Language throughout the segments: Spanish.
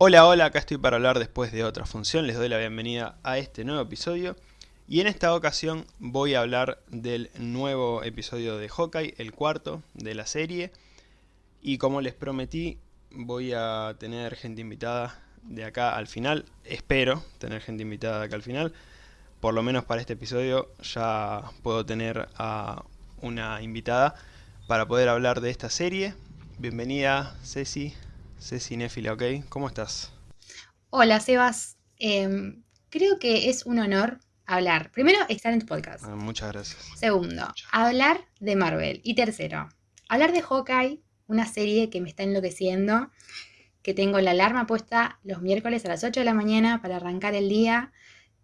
Hola, hola, acá estoy para hablar después de otra función, les doy la bienvenida a este nuevo episodio. Y en esta ocasión voy a hablar del nuevo episodio de Hawkeye, el cuarto de la serie. Y como les prometí voy a tener gente invitada de acá al final, espero tener gente invitada de acá al final, por lo menos para este episodio ya puedo tener a una invitada para poder hablar de esta serie. Bienvenida Ceci, Ceci Néfila, ¿ok? ¿Cómo estás? Hola, Sebas. Em, creo que es un honor hablar. Primero, estar en tu podcast. Ah, muchas gracias. Segundo, hablar de Marvel. Y tercero, hablar de Hawkeye, una serie que me está enloqueciendo, que tengo la alarma puesta los miércoles a las 8 de la mañana para arrancar el día.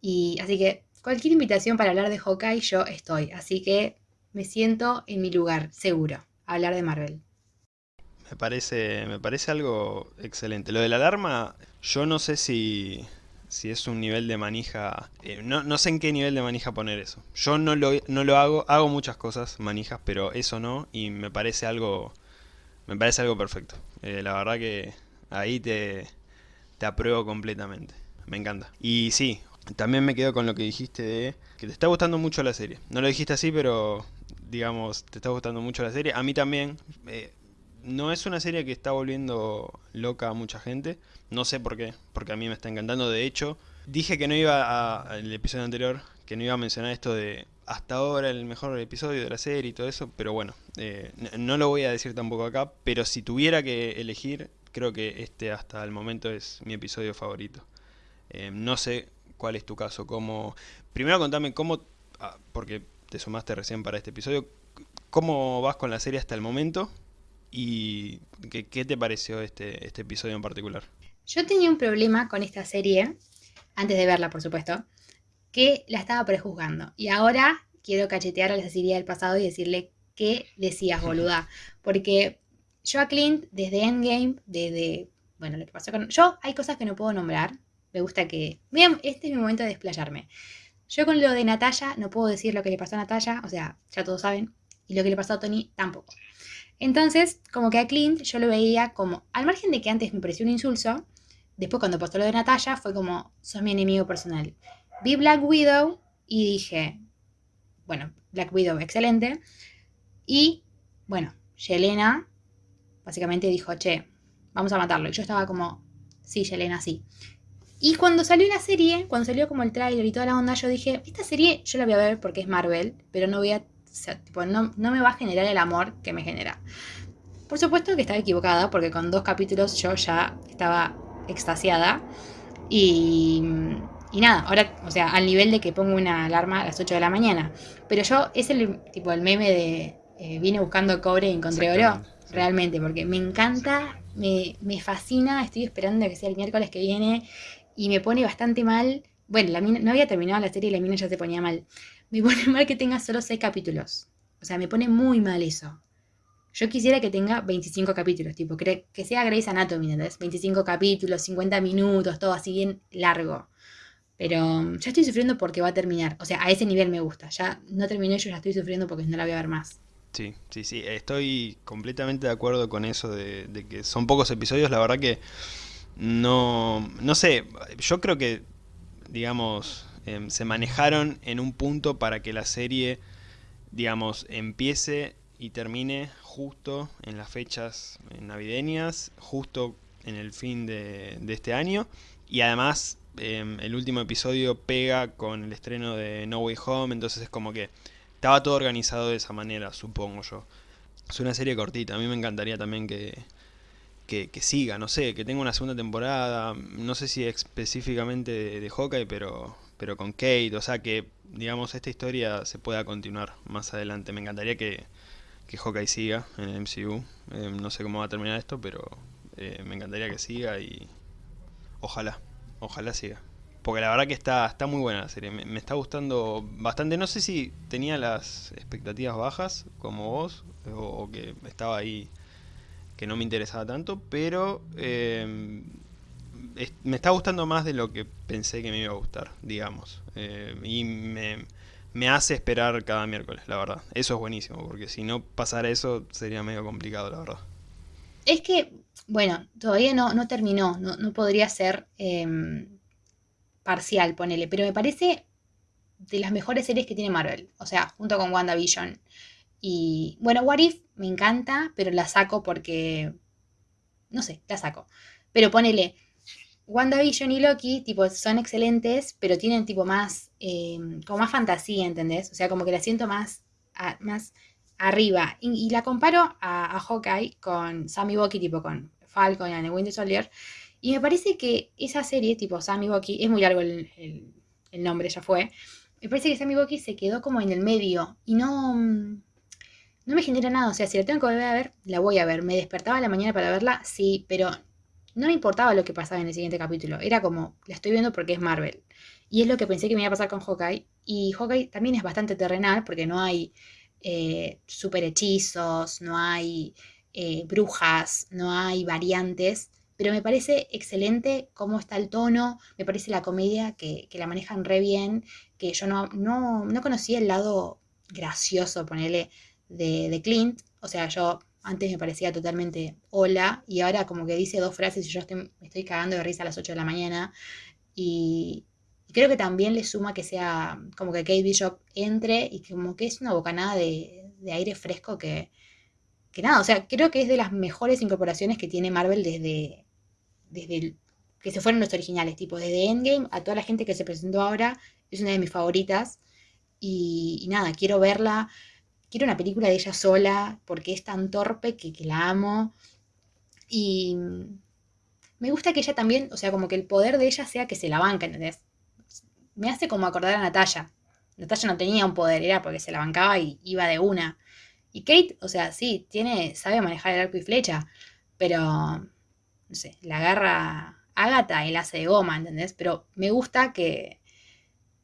Y así que cualquier invitación para hablar de Hawkeye, yo estoy. Así que me siento en mi lugar, seguro, a hablar de Marvel. Me parece, me parece algo excelente. Lo de la alarma, yo no sé si, si es un nivel de manija... eh, no, no sé en qué nivel de manija poner eso. Yo no lo, no lo hago, hago muchas cosas, manijas, pero eso no, y me parece algo, me parece algo perfecto. Eh, la verdad que ahí te, te apruebo completamente. Me encanta. Y sí, también me quedo con lo que dijiste de que te está gustando mucho la serie. No lo dijiste así, pero digamos, te está gustando mucho la serie. A mí también. eh, no es una serie que está volviendo loca a mucha gente. No sé por qué, porque a mí me está encantando. De hecho, dije que no iba a, el episodio anterior, que no iba a mencionar esto de hasta ahora el mejor episodio de la serie y todo eso, pero bueno, eh, no lo voy a decir tampoco acá, pero si tuviera que elegir, creo que este hasta el momento es mi episodio favorito. Eh, no sé cuál es tu caso, cómo... Primero contame cómo, ah, porque te sumaste recién para este episodio, cómo vas con la serie hasta el momento y qué, qué te pareció este, este episodio en particular. Yo tenía un problema con esta serie, antes de verla, por supuesto, que la estaba prejuzgando. Y ahora quiero cachetear a la Cecilia del pasado y decirle qué decías, boluda. Porque yo a Clint, desde Endgame, desde. Bueno, lo que pasó con. Yo hay cosas que no puedo nombrar. Me gusta que. Vean, este es mi momento de desplayarme. Yo con lo de Natalia no puedo decir lo que le pasó a Natalia, o sea, ya todos saben. Y lo que le pasó a Tony tampoco. Entonces, como que a Clint yo lo veía como, al margen de que antes me pareció un insulso, después cuando pasó lo de Natalia fue como, sos mi enemigo personal. Vi Black Widow y dije, bueno, Black Widow, excelente. Y, bueno, Yelena básicamente dijo, che, vamos a matarlo. Y yo estaba como, sí, Yelena, sí. Y cuando salió la serie, cuando salió como el tráiler y toda la onda, yo dije, esta serie yo la voy a ver porque es Marvel, pero no voy a, o sea, tipo, no, no me va a generar el amor que me genera. Por supuesto que estaba equivocada, porque con dos capítulos yo ya estaba extasiada. Y, y nada, ahora, o sea, al nivel de que pongo una alarma a las 8 de la mañana. Pero yo, es el tipo el meme de eh, vine buscando cobre y encontré oro. Sí. Realmente, porque me encanta, me, me fascina, estoy esperando que sea el miércoles que viene y me pone bastante mal. Bueno, la mina, no había terminado la serie y la mina ya se ponía mal. Me pone mal que tenga solo 6 capítulos. O sea, me pone muy mal eso. Yo quisiera que tenga 25 capítulos, tipo, que, que sea Grey's Anatomy, ¿entendés? 25 capítulos, 50 minutos, todo así bien largo. Pero um, ya estoy sufriendo porque va a terminar. O sea, a ese nivel me gusta. Ya no terminé, yo ya estoy sufriendo porque no la voy a ver más. Sí, sí, sí, estoy completamente de acuerdo con eso de que son pocos episodios, la verdad que no, no sé, yo creo que, digamos, em, se manejaron en un punto para que la serie, digamos, empiece y termine justo en las fechas navideñas, justo en el fin de, este año, y además em, el último episodio pega con el estreno de No Way Home, entonces es como que estaba todo organizado de esa manera, supongo yo. Es una serie cortita, a mí me encantaría también que, que, que siga, no sé, que tenga una segunda temporada, no sé si específicamente de, de Hawkeye, pero, pero con Kate, o sea que, digamos, esta historia se pueda continuar más adelante. Me encantaría que, que Hawkeye siga en el MCU, eh, no sé cómo va a terminar esto, pero eh, me encantaría que siga y ojalá, ojalá siga. Porque la verdad que está, está muy buena la serie, me, está gustando bastante. No sé si tenía las expectativas bajas como vos, o, o que estaba ahí que no me interesaba tanto, pero eh, me está gustando más de lo que pensé que me iba a gustar, digamos. Eh, y me, me hace esperar cada miércoles, la verdad. Eso es buenísimo, porque si no pasara eso sería medio complicado, la verdad. Es que, bueno, todavía no, no terminó, no, no podría ser em, parcial, ponele, pero me parece de las mejores series que tiene Marvel, o sea, junto con WandaVision. Y bueno, What If me encanta, pero la saco porque, no sé, la saco. Pero ponele, WandaVision y Loki, tipo, son excelentes, pero tienen tipo más, em, como más fantasía, ¿entendés? O sea, como que la siento más, más arriba. Y, la comparo a, Hawkeye con Sammy Bucky, tipo con Falcon y Winter Soldier. Y me parece que esa serie, tipo Sammy Bucky, es muy largo el, nombre, ya fue. Me parece que Sammy Bucky se quedó como en el medio y no, no me genera nada. O sea, si la tengo que volver a ver, la voy a ver. Me despertaba a la mañana para verla, sí, pero no me importaba lo que pasaba en el siguiente capítulo. Era como, la estoy viendo porque es Marvel. Y es lo que pensé que me iba a pasar con Hawkeye. Y Hawkeye también es bastante terrenal porque no hay eh, super hechizos, no hay eh, brujas, no hay variantes. Pero me parece excelente cómo está el tono, me parece la comedia que, la manejan re bien, que yo no, no, no conocía el lado gracioso, ponele, de, de Clint. O sea, yo antes me parecía totalmente hola y ahora como que dice dos frases y yo estoy, me estoy cagando de risa a las 8 de la mañana. Y, creo que también le suma que sea como que Kate Bishop entre y como que es una bocanada de, de aire fresco que, que nada, o sea, creo que es de las mejores incorporaciones que tiene Marvel desde, desde que se fueron los originales, tipo desde Endgame a toda la gente que se presentó ahora, es una de mis favoritas. Y, y nada, quiero verla quiero una película de ella sola porque es tan torpe que, la amo. Y me gusta que ella también, o sea, como que el poder de ella sea que se la banca, ¿entendés? Me hace como acordar a Natalia. Natalia no tenía un poder, era porque se la bancaba y iba de una. Y Kate, o sea, sí, tiene, sabe manejar el arco y flecha, pero, no sé, la agarra Agatha y la hace de goma, ¿entendés? Pero me gusta que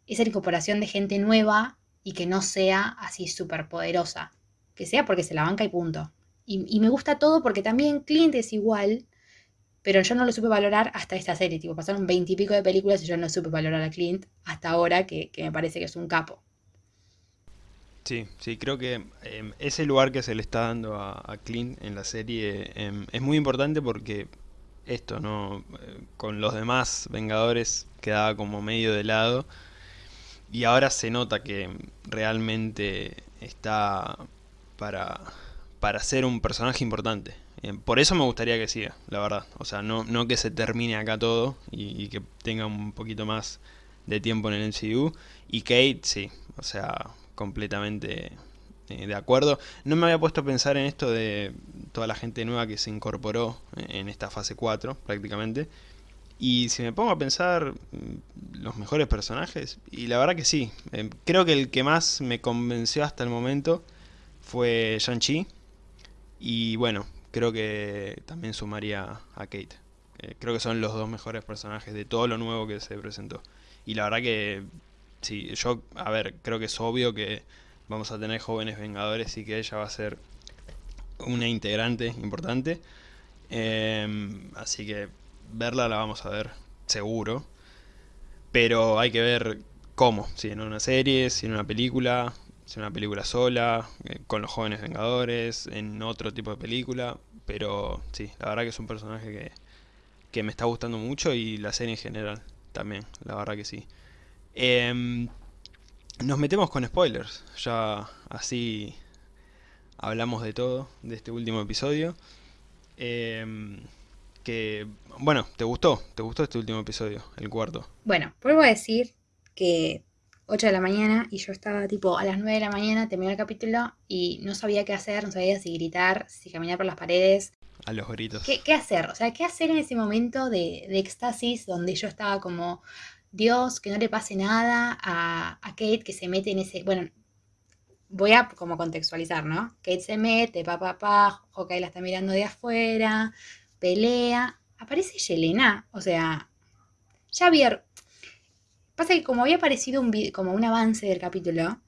esa incorporación de gente nueva y que no sea así súper poderosa. Que sea porque se la banca y punto. Y, me gusta todo porque también Clint es igual, pero yo no lo supe valorar hasta esta serie. Tipo, pasaron veintipico de películas y yo no supe valorar a Clint hasta ahora, que, me parece que es un capo. Sí, sí, creo que em, ese lugar que se le está dando a, Clint en la serie em, es muy importante porque esto, ¿no? Eh, con los demás Vengadores quedaba como medio de lado y ahora se nota que realmente está para, para ser un personaje importante. Eh, por eso me gustaría que siga, la verdad. O sea, no, no que se termine acá todo y, que tenga un poquito más de tiempo en el MCU. Y Kate, sí, o sea, completamente eh, de acuerdo. No me había puesto a pensar en esto de toda la gente nueva que se incorporó en esta fase 4, prácticamente. Y si me pongo a pensar mm, los mejores personajes, y la verdad que sí, em, creo que el que más me convenció hasta el momento fue Shang-Chi. Y bueno, creo que también sumaría a Kate. Eh, creo que son los dos mejores personajes de todo lo nuevo que se presentó. Y la verdad que, sí, yo, a ver, creo que es obvio que vamos a tener jóvenes vengadores y que ella va a ser una integrante importante. Em, así que verla la vamos a ver, seguro. Pero hay que ver cómo, si en una serie, si en una película, si en una película sola, eh, con los jóvenes vengadores, en otro tipo de película. Pero sí, la verdad que es un personaje que, que me está gustando mucho y la serie en general también, la verdad que sí. Em, nos metemos con spoilers, ya así hablamos de todo, de este último episodio. Eh, que, bueno, ¿te gustó? ¿Te gustó este último episodio, el cuarto? Bueno, vuelvo a decir que 8 de la mañana y yo estaba tipo a las 9 de la mañana, terminé el capítulo y no sabía qué hacer, no sabía si gritar, si caminar por las paredes. A los gritos. ¿Qué, hacer? O sea, ¿qué hacer en ese momento de, de éxtasis donde yo estaba como, Dios, que no le pase nada a, a Kate que se mete en ese... Bueno, voy a como contextualizar, ¿no? Kate se mete, pa, pa, pa, la está mirando de afuera, pelea, aparece Yelena, o sea, ya había... Pasa que como había aparecido un como un avance del capítulo,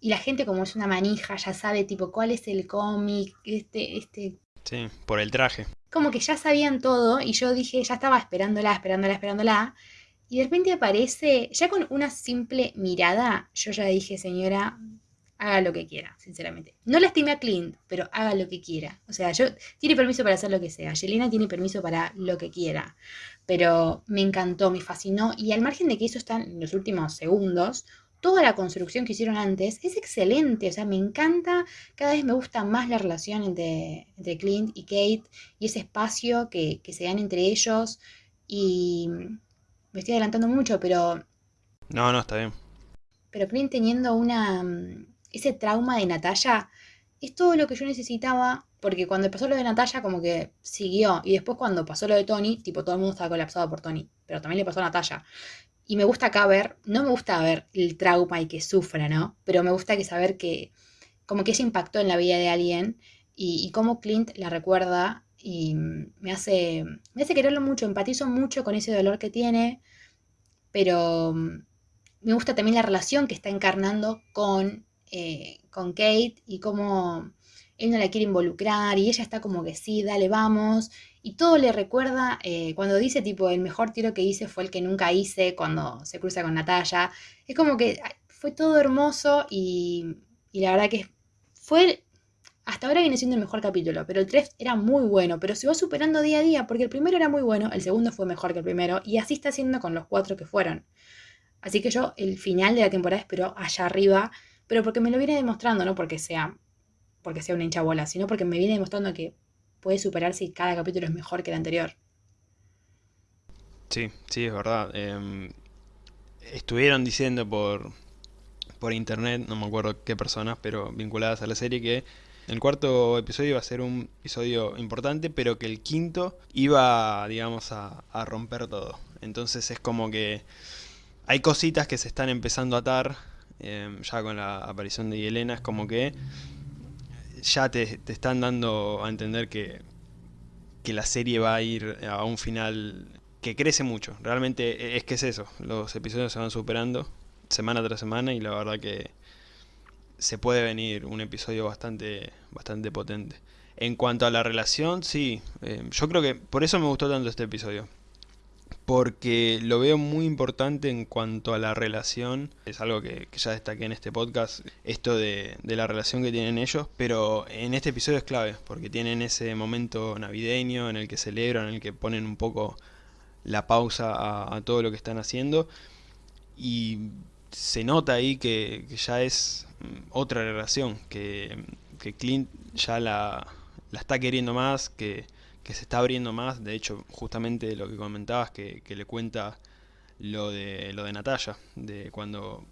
y la gente como es una manija, ya sabe tipo cuál es el cómic, este, este... Sí, por el traje. Como que ya sabían todo, y yo dije, ya estaba esperándola, esperándola, esperándola, y de repente aparece, ya con una simple mirada, yo ya dije, señora, haga lo que quiera, sinceramente. No lastimé a Clint, pero haga lo que quiera. O sea, yo tiene permiso para hacer lo que sea. Yelena tiene permiso para lo que quiera. Pero me encantó, me fascinó. Y al margen de que eso está en los últimos segundos, toda la construcción que hicieron antes es excelente. O sea, me encanta. Cada vez me gusta más la relación entre, Clint y Kate y ese espacio que, que se dan entre ellos. Y me estoy adelantando mucho, pero. No, no, está bien. Pero Clint teniendo una ese trauma de Natalia es todo lo que yo necesitaba, porque cuando pasó lo de Natalia como que siguió, y después cuando pasó lo de Tony, tipo todo el mundo estaba colapsado por Tony, pero también le pasó a Natalia. Y me gusta acá ver, no me gusta ver el trauma y que sufra, ¿no? Pero me gusta que saber que como que ese impactó en la vida de alguien y, y cómo Clint la recuerda y me hace, me hace quererlo mucho, empatizo mucho con ese dolor que tiene, pero me gusta también la relación que está encarnando con eh, con Kate y cómo él no la quiere involucrar y ella está como que sí, dale, vamos. Y todo le recuerda eh, cuando dice tipo, el mejor tiro que hice fue el que nunca hice cuando se cruza con Natalia. Es como que fue todo hermoso y, y la verdad que fue... Hasta ahora viene siendo el mejor capítulo, pero el 3 era muy bueno, pero se va superando día a día, porque el primero era muy bueno, el segundo fue mejor que el primero, y así está siendo con los cuatro que fueron. Así que yo el final de la temporada espero allá arriba pero porque me lo viene demostrando, no porque sea, porque sea una hincha bola, sino porque me viene demostrando que puede superar si cada capítulo es mejor que el anterior. Sí, sí, es verdad. Em, estuvieron diciendo por, por internet, no me acuerdo qué personas, pero vinculadas a la serie, que el cuarto episodio iba a ser un episodio importante, pero que el quinto iba, digamos, a, a romper todo. Entonces es como que hay cositas que se están empezando a atar Em, ya con la aparición de Yelena, es como que ya te, están dando a entender que, que la serie va a ir a un final que crece mucho. Realmente e, es que es eso, los episodios se van superando semana tras semana y la verdad que se puede venir un episodio bastante, bastante potente. En cuanto a la relación, sí, em, yo creo que por eso me gustó tanto este episodio porque lo veo muy importante en cuanto a la relación, es algo que, ya destaqué en este podcast, esto de, la relación que tienen ellos, pero en este episodio es clave, porque tienen ese momento navideño en el que celebran, en el que ponen un poco la pausa a, todo lo que están haciendo, y se nota ahí que, ya es mm, otra relación, que, que Clint ya la, la está queriendo más, que que se está abriendo más, de hecho justamente lo que comentabas que, le cuenta lo de lo de Natalia, de cuando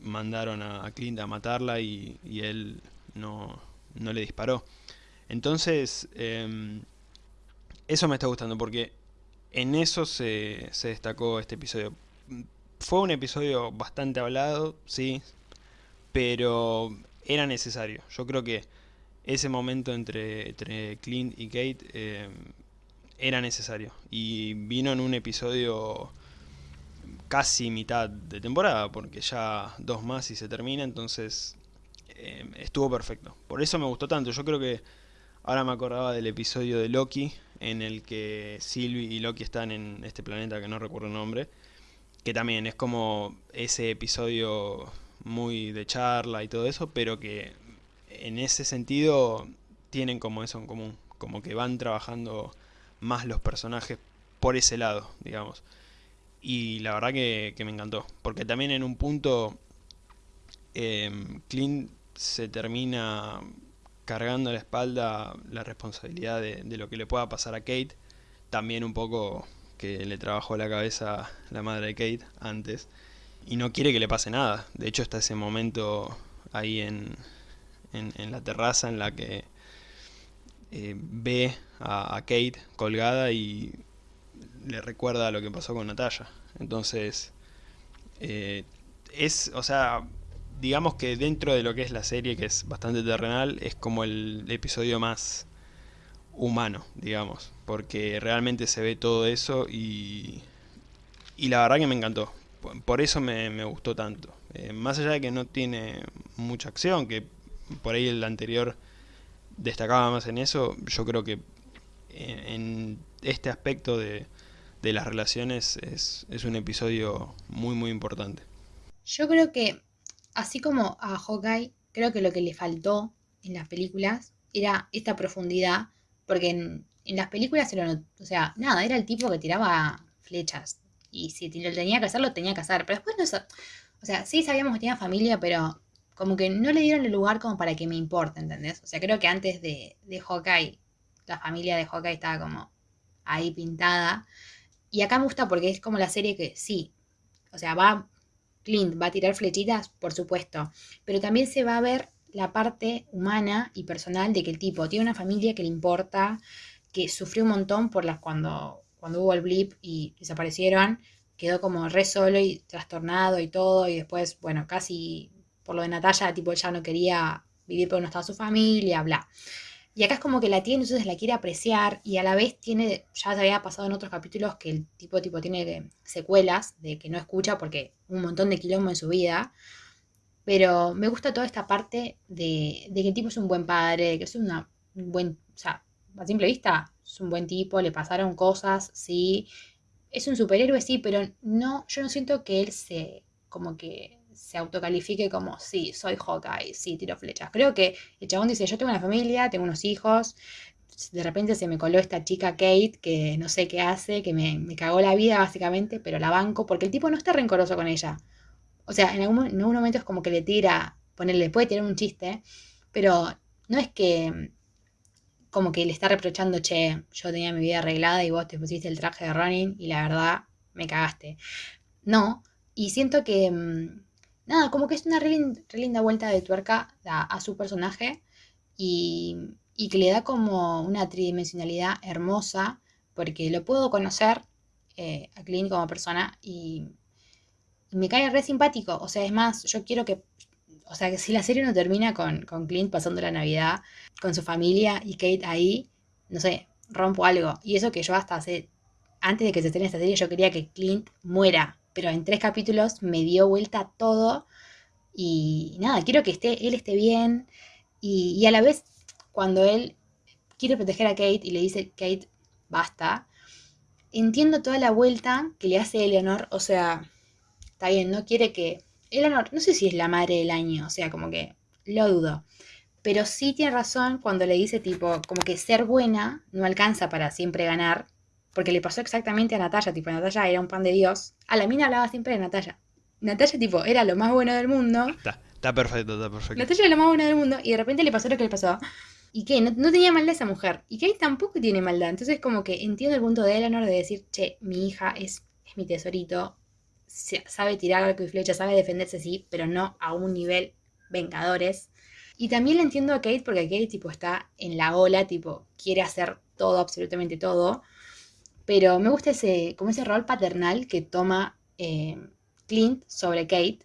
mandaron a, Clint a matarla y, y él no, no, le disparó. Entonces, em, eso me está gustando porque en eso se, se destacó este episodio. Fue un episodio bastante hablado, sí, pero era necesario. Yo creo que ese momento entre, entre Clint y Kate eh, era necesario. Y vino en un episodio casi mitad de temporada, porque ya dos más y se termina, entonces eh, estuvo perfecto. Por eso me gustó tanto. Yo creo que ahora me acordaba del episodio de Loki, en el que Sylvie y Loki están en este planeta que no recuerdo el nombre, que también es como ese episodio muy de charla y todo eso, pero que en ese sentido tienen como eso en común, como que van trabajando más los personajes por ese lado, digamos. Y la verdad que, me encantó, porque también en un punto eh, Clint se termina cargando a la espalda la responsabilidad de, lo que le pueda pasar a Kate, también un poco que le trabajó la cabeza la madre de Kate antes, y no quiere que le pase nada, de hecho está ese momento ahí en, en, la terraza en la que eh, ve a, Kate colgada y le recuerda lo que pasó con Natalia. Entonces, eh, es, o sea, digamos que dentro de lo que es la serie, que es bastante terrenal, es como el episodio más humano, digamos, porque realmente se ve todo eso y, y la verdad que me encantó. Por eso me, gustó tanto. Eh, más allá de que no tiene mucha acción, que por ahí el anterior destacaba más en eso, yo creo que en, este aspecto de, las relaciones es, un episodio muy muy importante. Yo creo que así como a Hawkeye creo que lo que le faltó en las películas era esta profundidad, porque en, las películas era, o sea, nada, era el tipo que tiraba flechas. Y si lo tenía que hacer, lo tenía que hacer. Pero después no O sea, sí sabíamos que tenía familia, pero como que no le dieron el lugar como para que me importe, ¿entendés? O sea, creo que antes de, de Hawkeye, la familia de Hawkeye estaba como ahí pintada. Y acá me gusta porque es como la serie que sí, o sea, va, Clint va a tirar flechitas, por supuesto, pero también se va a ver la parte humana y personal de que el tipo tiene una familia que le importa, que sufrió un montón por las cuando, cuando hubo el blip y desaparecieron, quedó como re solo y trastornado y todo, y después, bueno, casi por lo de Natalia, tipo, ya no quería vivir porque no estaba su familia, bla. Y acá es como que la tiene, entonces la quiere apreciar y a la vez tiene, ya se había pasado en otros capítulos que el tipo, tipo tiene secuelas de que no escucha porque un montón de quilombo en su vida. Pero me gusta toda esta parte de, que el tipo es un buen padre, que es una, un buen, o sea, a simple vista es un buen tipo, le pasaron cosas, sí. Es un superhéroe, sí, pero no, yo no siento que él se, como que se autocalifique como, sí, soy Hawkeye, sí, tiro flechas. Creo que el chabón dice, yo tengo una familia, tengo unos hijos, de repente se me coló esta chica Kate, que no sé qué hace, que me, cagó la vida básicamente, pero la banco, porque el tipo no está rencoroso con ella. O sea, en algún, en algún momento es como que le tira, ponerle, puede tirar un chiste, pero no es que como que le está reprochando, che, yo tenía mi vida arreglada y vos te pusiste el traje de running y la verdad me cagaste. No, y siento que, mm, nada, como que es una re, linda vuelta de tuerca a, su personaje y, que le da como una tridimensionalidad hermosa porque lo puedo conocer eh, a Clint como persona y, me cae re simpático. O sea, es más, yo quiero que, o sea, que si la serie no termina con, con Clint pasando la Navidad con su familia y Kate ahí, no sé, rompo algo. Y eso que yo hasta hace, antes de que se estrene esta serie, yo quería que Clint muera pero en tres capítulos me dio vuelta todo y nada, quiero que esté, él esté bien y, a la vez cuando él quiere proteger a Kate y le dice, Kate, basta, entiendo toda la vuelta que le hace Eleanor, o sea, está bien, no quiere que... Eleanor, no sé si es la madre del año, o sea, como que lo dudo. Pero sí tiene razón cuando le dice tipo, como que ser buena no alcanza para siempre ganar, porque le pasó exactamente a Natalia, tipo, Natalia era un pan de Dios. A la mina hablaba siempre de Natalia. Natalia, tipo, era lo más bueno del mundo. Está, está perfecto, está perfecto. Natalia era lo más bueno del mundo y de repente le pasó lo que le pasó. ¿Y qué? No, tenía maldad esa mujer. Y que tampoco tiene maldad. Entonces, como que entiendo el punto de Eleanor de decir, che, mi hija es, es mi tesorito. Sabe tirar arco y flecha, sabe defenderse, sí, pero no a un nivel vengadores. Y también le entiendo a Kate porque Kate, tipo, está en la ola, tipo, quiere hacer todo, absolutamente todo. Pero me gusta ese, como ese rol paternal que toma eh, Clint sobre Kate.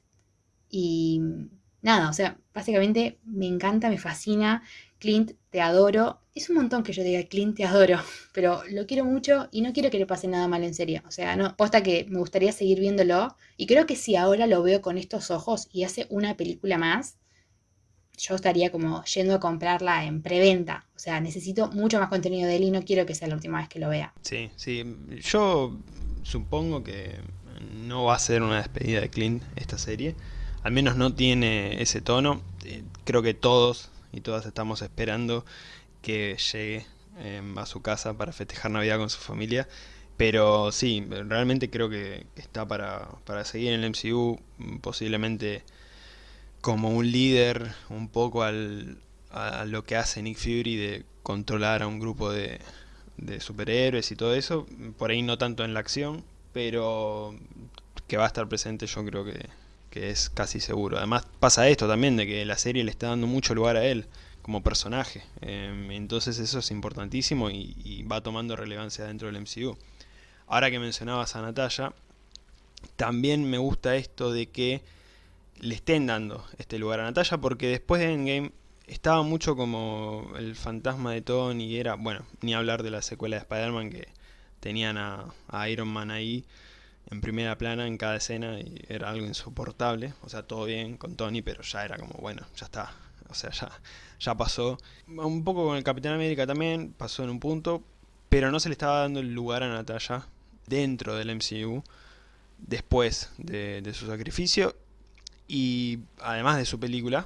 Y nada, o sea, básicamente me encanta, me fascina. Clint, te adoro. Es un montón que yo diga Clint, te adoro, pero lo quiero mucho y no quiero que le pase nada mal en serio. O sea, no, posta que me gustaría seguir viéndolo. Y creo que si ahora lo veo con estos ojos y hace una película más, yo estaría como yendo a comprarla en preventa. O sea, necesito mucho más contenido de él y no quiero que sea la última vez que lo vea. Sí, sí. Yo supongo que no va a ser una despedida de Clint esta serie. Al menos no tiene ese tono. Eh, creo que todos y todas estamos esperando que llegue em, a su casa para festejar Navidad con su familia. Pero sí, realmente creo que está para, para seguir en el MCU. Posiblemente como un líder un poco al, a lo que hace Nick Fury de controlar a un grupo de, de superhéroes y todo eso, por ahí no tanto en la acción, pero que va a estar presente yo creo que, que es casi seguro. Además pasa esto también, de que la serie le está dando mucho lugar a él como personaje, em, entonces eso es importantísimo y, va tomando relevancia dentro del MCU. Ahora que mencionabas a Natalia, también me gusta esto de que le estén dando este lugar a Natalia porque después de Endgame estaba mucho como el fantasma de Tony era, bueno, ni hablar de la secuela de Spider-Man que tenían a, Iron Man ahí en primera plana en cada escena y era algo insoportable, o sea, todo bien con Tony, pero ya era como, bueno, ya está, o sea, ya, ya pasó. Un poco con el Capitán América también, pasó en un punto, pero no se le estaba dando el lugar a Natalia dentro del MCU después de, de su sacrificio y además de su película,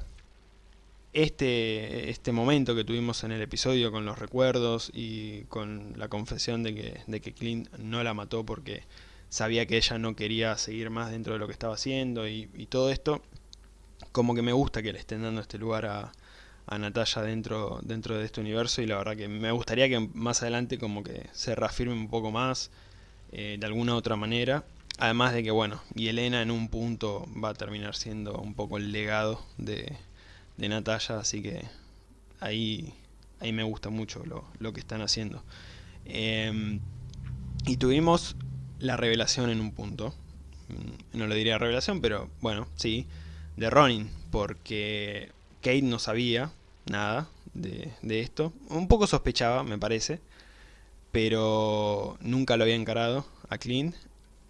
este, este momento que tuvimos en el episodio con los recuerdos y con la confesión de que, de que Clint no la mató porque sabía que ella no quería seguir más dentro de lo que estaba haciendo y, todo esto, como que me gusta que le estén dando este lugar a, a Natalia dentro, dentro de este universo y la verdad que me gustaría que más adelante como que se reafirme un poco más eh, de alguna otra manera. Además de que bueno, y Elena en un punto va a terminar siendo un poco el legado de, de Natalia, así que ahí, ahí me gusta mucho lo, que están haciendo. Em, y tuvimos la revelación en un punto, mm, no lo diría revelación, pero bueno, sí, de Ronin, porque Kate no sabía nada de, de esto, un poco sospechaba, me parece, pero nunca lo había encarado a Clint,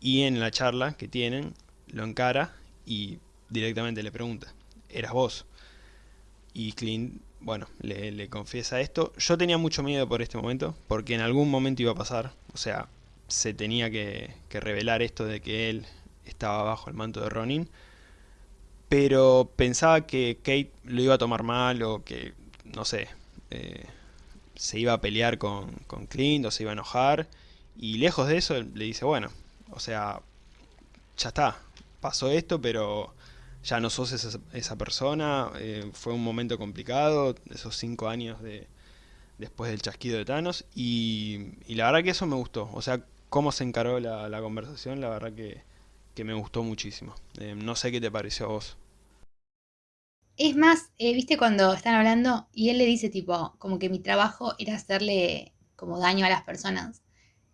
y en la charla que tienen, lo encara y directamente le pregunta, ¿eras vos? Y Clint, bueno, le, confiesa esto. Yo tenía mucho miedo por este momento, porque en algún momento iba a pasar. O sea, se tenía que, revelar esto de que él estaba bajo el manto de Ronin. Pero pensaba que Kate lo iba a tomar mal o que, no sé, eh, se iba a pelear con, con Clint o se iba a enojar. Y lejos de eso le dice, bueno, o sea, ya está, pasó esto, pero ya no sos esa, persona, eh, fue un momento complicado, esos cinco años de después del chasquido de Thanos, y, la verdad que eso me gustó, o sea, cómo se encaró la, conversación, la verdad que, me gustó muchísimo. Eh, no sé qué te pareció a vos. Es más, eh, viste cuando están hablando y él le dice tipo, como que mi trabajo era hacerle como daño a las personas.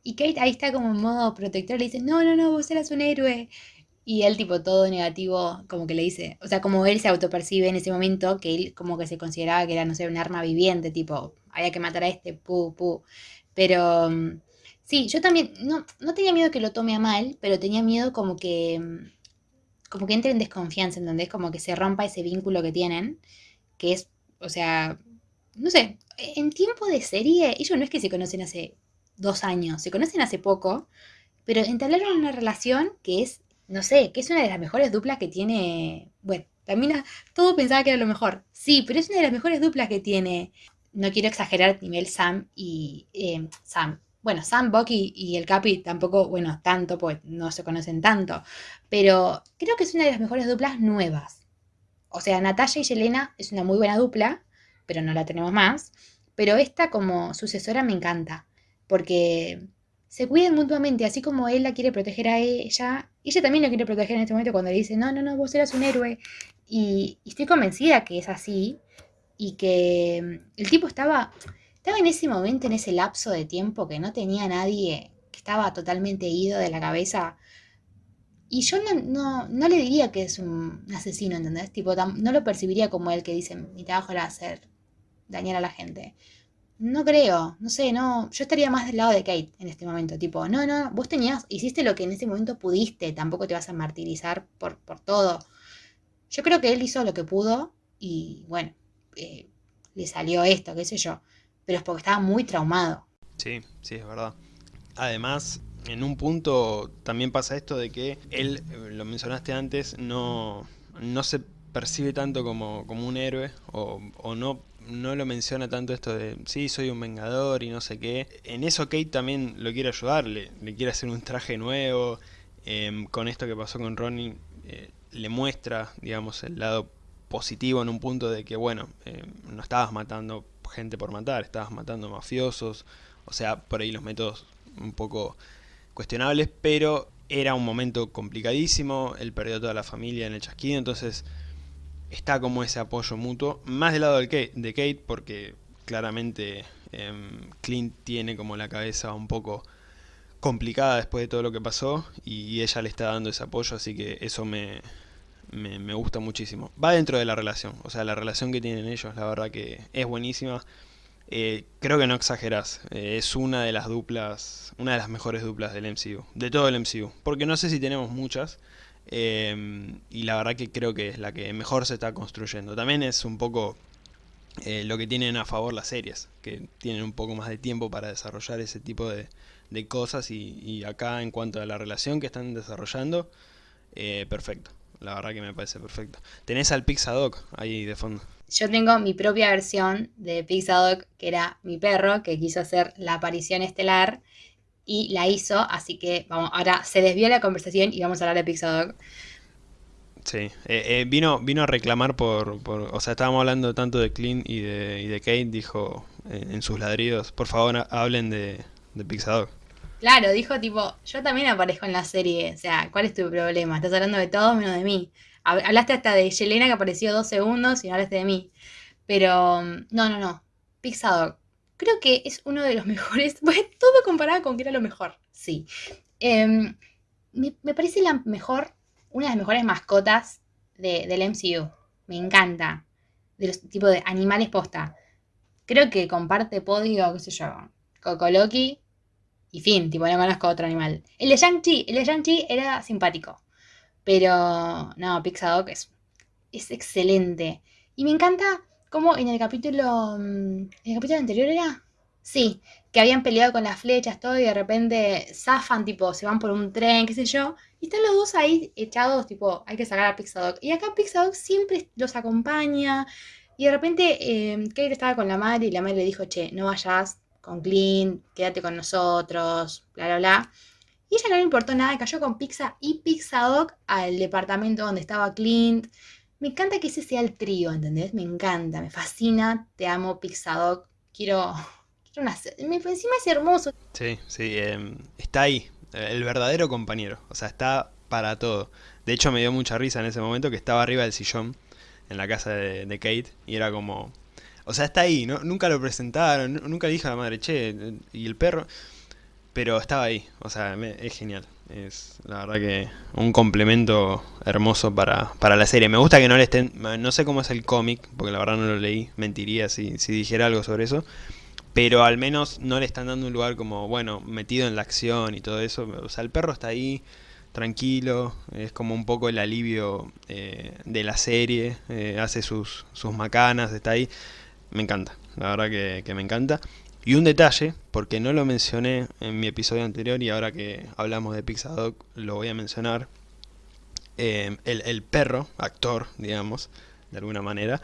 Y Kate ahí está como en modo protector, le dice, no, no, no, vos eras un héroe. Y él, tipo, todo negativo, como que le dice, o sea, como él se autopercibe en ese momento, que él como que se consideraba que era, no sé, un arma viviente, tipo, había que matar a este, pu, pu. Pero, mm, sí, yo también, no, no tenía miedo que lo tome a mal, pero tenía miedo como que, mm, como que entre en desconfianza, ¿entendés? Como que se rompa ese vínculo que tienen, que es, o sea, no sé, en tiempo de serie, ellos no es que se conocen hace dos años, se conocen hace poco, pero entablaron una relación que es no sé, que es una de las mejores duplas que tiene. Bueno, también todo pensaba que era lo mejor. Sí, pero es una de las mejores duplas que tiene. No quiero exagerar nivel Sam y. Eh, Sam. Bueno, Sam, Bucky y el Capi tampoco, bueno, tanto, pues no se conocen tanto. Pero creo que es una de las mejores duplas nuevas. O sea, Natalia y Yelena es una muy buena dupla, pero no la tenemos más. Pero esta como sucesora me encanta. Porque se cuidan mutuamente, así como él la quiere proteger a ella, ella también lo quiere proteger en este momento cuando le dice, no, no, no, vos eras un héroe. Y, estoy convencida que es así y que mm, el tipo estaba, estaba en ese momento, en ese lapso de tiempo que no tenía nadie, que estaba totalmente ido de la cabeza. Y yo no, no, le diría que es un asesino, ¿entendés? Tipo, no lo percibiría como él que dice, mi trabajo era hacer dañar a la gente. No creo, no sé, no, yo estaría más del lado de Kate en este momento, tipo, no, no, vos tenías, hiciste lo que en ese momento pudiste, tampoco te vas a martirizar por, por todo. Yo creo que él hizo lo que pudo y bueno, eh, le salió esto, qué sé yo, pero es porque estaba muy traumado. Sí, sí, es verdad. Además, en un punto también pasa esto de que él, eh, lo mencionaste antes, no, no se percibe tanto como, como un héroe o, o no no lo menciona tanto esto de, sí, soy un vengador y no sé qué. En eso Kate también lo quiere ayudar, le, quiere hacer un traje nuevo. Em, con esto que pasó con Ronnie, eh, le muestra, digamos, el lado positivo en un punto de que, bueno, em, no estabas matando gente por matar, estabas matando mafiosos. O sea, por ahí los métodos un poco cuestionables, pero era un momento complicadísimo, él perdió toda la familia en el chasquido, entonces está como ese apoyo mutuo, más del lado de Kate, porque claramente em, Clint tiene como la cabeza un poco complicada después de todo lo que pasó y ella le está dando ese apoyo, así que eso me, me, gusta muchísimo. Va dentro de la relación, o sea, la relación que tienen ellos, la verdad que es buenísima. Eh, creo que no exagerás, eh, es una de las duplas, una de las mejores duplas del MCU, de todo el MCU, porque no sé si tenemos muchas, Em, y la verdad que creo que es la que mejor se está construyendo. También es un poco eh, lo que tienen a favor las series, que tienen un poco más de tiempo para desarrollar ese tipo de, cosas y, acá en cuanto a la relación que están desarrollando, eh, perfecto. La verdad que me parece perfecto. Tenés al Pixadoc ahí de fondo. yo tengo mi propia versión de Pixadoc, que era mi perro, que quiso hacer la aparición estelar y la hizo, así que vamos, ahora se desvió la conversación y vamos a hablar de Pixadoc. Sí, eh, eh, vino, vino a reclamar por, por, o sea, estábamos hablando tanto de Clint y de, y de Kate, dijo eh, en sus ladridos, por favor hablen de, de Pixadoc. Claro, dijo tipo, yo también aparezco en la serie, o sea, ¿cuál es tu problema? Estás hablando de todos menos de mí. Hablaste hasta de Yelena que apareció dos segundos y no hablaste de mí. Pero, no, no, no. Pixadoc, creo que es uno de los mejores, todo comparado con que era lo mejor, sí. Em, me, parece la mejor, una de las mejores mascotas del MCU. Me encanta. De los tipos de animales posta. Creo que comparte podio, qué sé yo, Coco Loki y fin, tipo, no conozco otro animal. El de Shang-Chi, el de Shang-Chi era simpático. Pero, no, Pixadoc es, es excelente. Y me encanta cómo en el capítulo, mm, ¿en el capítulo anterior era? Sí, que habían peleado con las flechas, todo, y de repente zafan, tipo, se van por un tren, qué sé yo. Y están los dos ahí echados, tipo, hay que sacar a Pixadoc. Y acá Pixadoc siempre los acompaña. Y de repente eh, Kate estaba con la madre y la madre le dijo, che, no vayas con Clint, quédate con nosotros, bla, bla, bla. Y ella no le importó nada, cayó con Pizza y Pixadoc al departamento donde estaba Clint. Me encanta que ese sea el trío, ¿entendés? Me encanta, me fascina, te amo Pixadoc. Quiero, quiero una... Me, encima es hermoso. Sí, sí, em, está ahí, el verdadero compañero. O sea, está para todo. De hecho, me dio mucha risa en ese momento que estaba arriba del sillón en la casa de, Kate y era como... O sea, está ahí, ¿no? nunca lo presentaron, nunca le dije a la madre, che, y el perro... Pero estaba ahí, o sea, es genial. Es la verdad que un complemento hermoso para, para la serie. Me gusta que no le estén... No sé cómo es el cómic, porque la verdad no lo leí. Mentiría si, si dijera algo sobre eso. Pero al menos no le están dando un lugar como, bueno, metido en la acción y todo eso. O sea, el perro está ahí, tranquilo. Es como un poco el alivio eh, de la serie. Eh, hace sus, sus macanas, está ahí. Me encanta, la verdad que, que me encanta. Y un detalle, porque no lo mencioné en mi episodio anterior y ahora que hablamos de Pixadoc lo voy a mencionar. Eh, el, perro, actor, digamos, de alguna manera,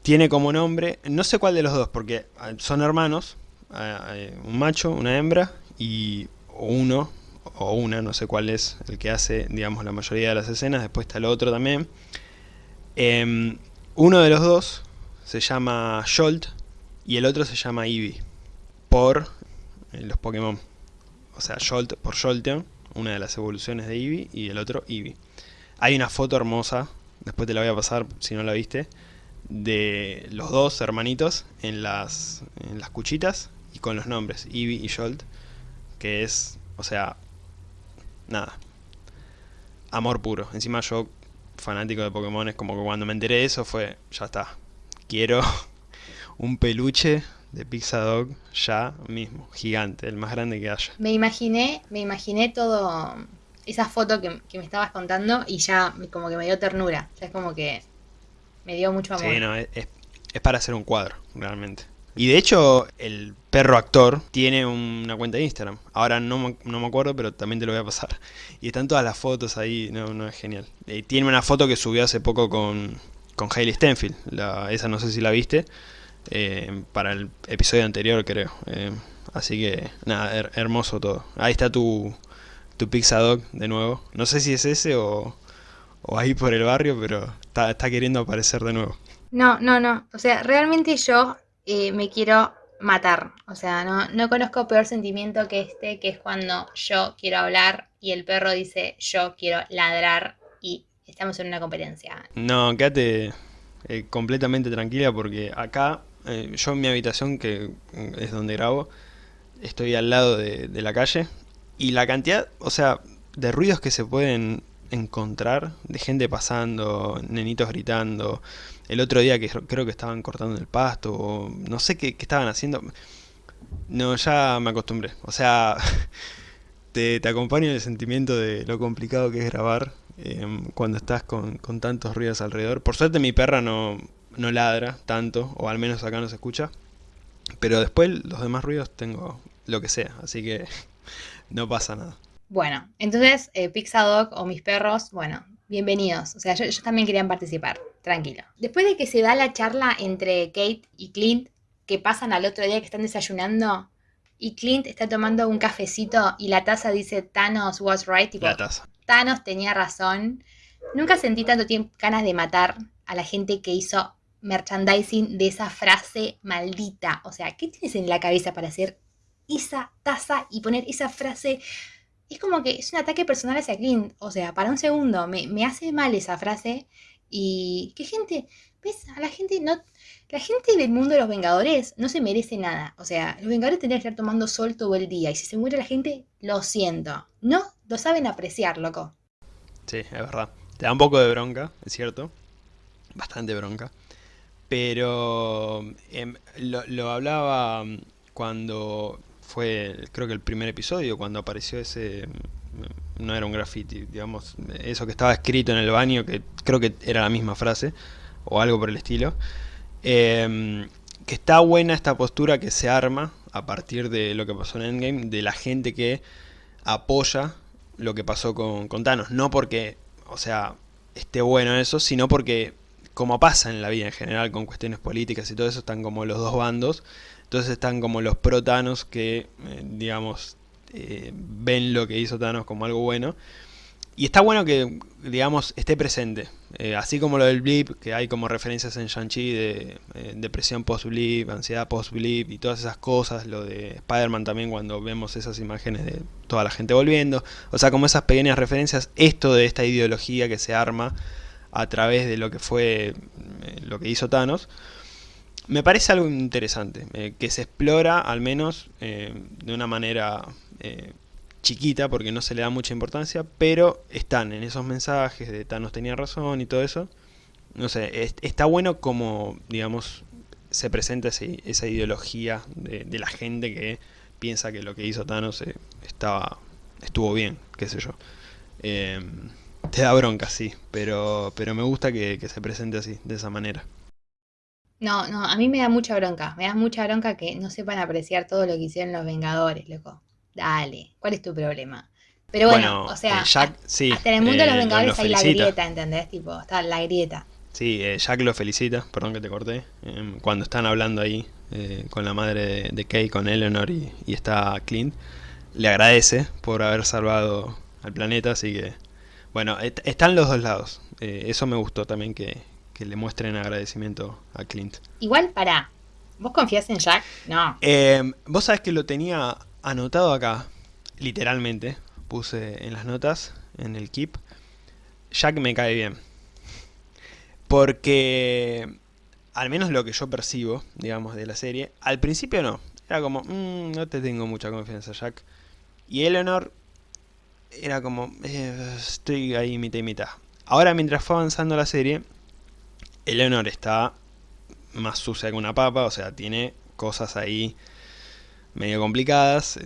tiene como nombre, no sé cuál de los dos, porque ah, son hermanos, ah, un macho, una hembra y uno o una, no sé cuál es el que hace, digamos, la mayoría de las escenas, después está el otro también. Em, uno de los dos se llama Jolt y el otro se llama Eevee, por eh, los Pokémon. O sea, Jolt por Jolteon, una de las evoluciones de Eevee, y el otro Eevee. Hay una foto hermosa, después te la voy a pasar si no la viste, de los dos hermanitos en las, en las cuchitas y con los nombres, Eevee y Jolt, que es, o sea, nada, amor puro. Encima yo, fanático de Pokémon, es como que cuando me enteré de eso fue, ya está, quiero un peluche de Pixadog ya mismo, gigante, el más grande que haya. Me imaginé, me imaginé todo, esa foto que, me estabas contando y ya como que me dio ternura, ya es como que me dio mucho amor. Sí, no, es, para hacer un cuadro, realmente. Y de hecho, el perro actor tiene una cuenta de Instagram. Ahora no, no, me acuerdo, pero también te lo voy a pasar. Y están todas las fotos ahí, no, no es genial. Eh, tiene una foto que subió hace poco con, con Hailey Stenfield. La, esa no sé si la viste. Eh, para el episodio anterior, creo. Eh, así que, nada, hermoso todo. Ahí está tu, tu Pixadog de nuevo. No sé si es ese o, o ahí por el barrio, pero está, está, queriendo aparecer de nuevo. No, no, no. O sea, realmente yo eh, me quiero matar. O sea, no, no conozco peor sentimiento que este, que es cuando yo quiero hablar y el perro dice yo quiero ladrar y estamos en una competencia. No, quédate completamente tranquila porque acá eh, yo en mi habitación, que es donde grabo, estoy al lado de, la calle y la cantidad, o sea, de ruidos que se pueden encontrar, de gente pasando, nenitos gritando, el otro día que creo que estaban cortando el pasto, o no sé qué, estaban haciendo, no, ya me acostumbré, o sea, te, te acompaño en el sentimiento de lo complicado que es grabar em, cuando estás con, con tantos ruidos alrededor. Por suerte mi perra no, no ladra tanto, o al menos acá no se escucha. Pero después los demás ruidos tengo lo que sea, así que no pasa nada. Bueno, entonces eh, Pixadoc o mis perros, bueno, bienvenidos. O sea, ellos, también querían participar. tranquilo. Después de que se da la charla entre Kate y Clint, que pasan al otro día que están desayunando, y Clint está tomando un cafecito y la taza dice Thanos was right, tipo, La taza. Thanos tenía razón. Nunca sentí tanto tiempo ganas de matar a la gente que hizo merchandising de esa frase maldita. O sea, ¿qué tienes en la cabeza para hacer esa taza y poner esa frase? Es como que es un ataque personal hacia Clint. O sea, para un segundo, me, me hace mal esa frase. Y qué gente, ¿ves? A la gente no... La gente del mundo de los Vengadores no se merece nada. O sea, los Vengadores tendrían que estar tomando sol todo el día. Y si se muere la gente, lo siento. No lo saben apreciar, loco. Sí, es verdad. Te da un poco de bronca, es cierto. Bastante bronca. Pero em, lo, hablaba mm, cuando fue, creo que el primer episodio, cuando apareció ese... mm, No era un graffiti, digamos, eso que estaba escrito en el baño, que creo que era la misma frase, o algo por el estilo. Em, que está buena esta postura que se arma a partir de lo que pasó en Endgame, de la gente que apoya lo que pasó con, con Thanos. No porque, o sea, esté bueno eso, sino porque, como pasa en la vida en general con cuestiones políticas y todo eso, están como los dos bandos. Entonces están como los pro Thanos que, eh, digamos, eh, ven lo que hizo Thanos como algo bueno. Y está bueno que, digamos, esté presente. Eh, así como lo del blip, que hay como referencias en Shang-Chi de depresión post-blip, ansiedad post-blip y todas esas cosas. Lo de Spider-Man también cuando vemos esas imágenes de toda la gente volviendo. O sea, como esas pequeñas referencias. Esto de esta ideología que se arma a través de lo que fue eh, lo que hizo Thanos. Me parece algo interesante, eh, que se explora al menos eh, de una manera chiquita porque no se le da mucha importancia, pero están en esos mensajes de Thanos tenía razón y todo eso. No sé, es- está bueno como, digamos, se presenta ese- esa ideología de, de la gente que piensa que lo que hizo Thanos estaba, estuvo bien, qué sé yo. Te da bronca, sí, pero, pero me gusta que, que se presente así, de esa manera. No, no, a mí me da mucha bronca. Me da mucha bronca que no sepan apreciar todo lo que hicieron los Vengadores, loco. Dale, ¿cuál es tu problema? Pero bueno, Bueno, o sea, eh, Jack, sí, hasta en el mundo de los eh, lo- Vengadores hay la grieta, ¿entendés? Tipo, está la grieta. Sí, eh, Jack lo felicita, perdón que te corté, em, cuando están hablando ahí eh, con la madre de, de Kay, con Eleanor y, y está Clint, le agradece por haber salvado al planeta, así que, bueno, est- están los dos lados. Eh, eso me gustó también que, que le muestren agradecimiento a Clint. Igual, pará. ¿Vos confías en Jack? No. Em, Vos sabés que lo tenía anotado acá, literalmente, puse en las notas, en el keep. Jack me cae bien. Porque, al menos lo que yo percibo, digamos, de la serie, al principio no. Era como, "Mm, no te tengo mucha confianza, Jack. Y Eleanor era como, "Eh, estoy ahí mitad y mitad. Ahora, mientras fue avanzando la serie, Eleanor está más sucia que una papa, o sea, tiene cosas ahí medio complicadas.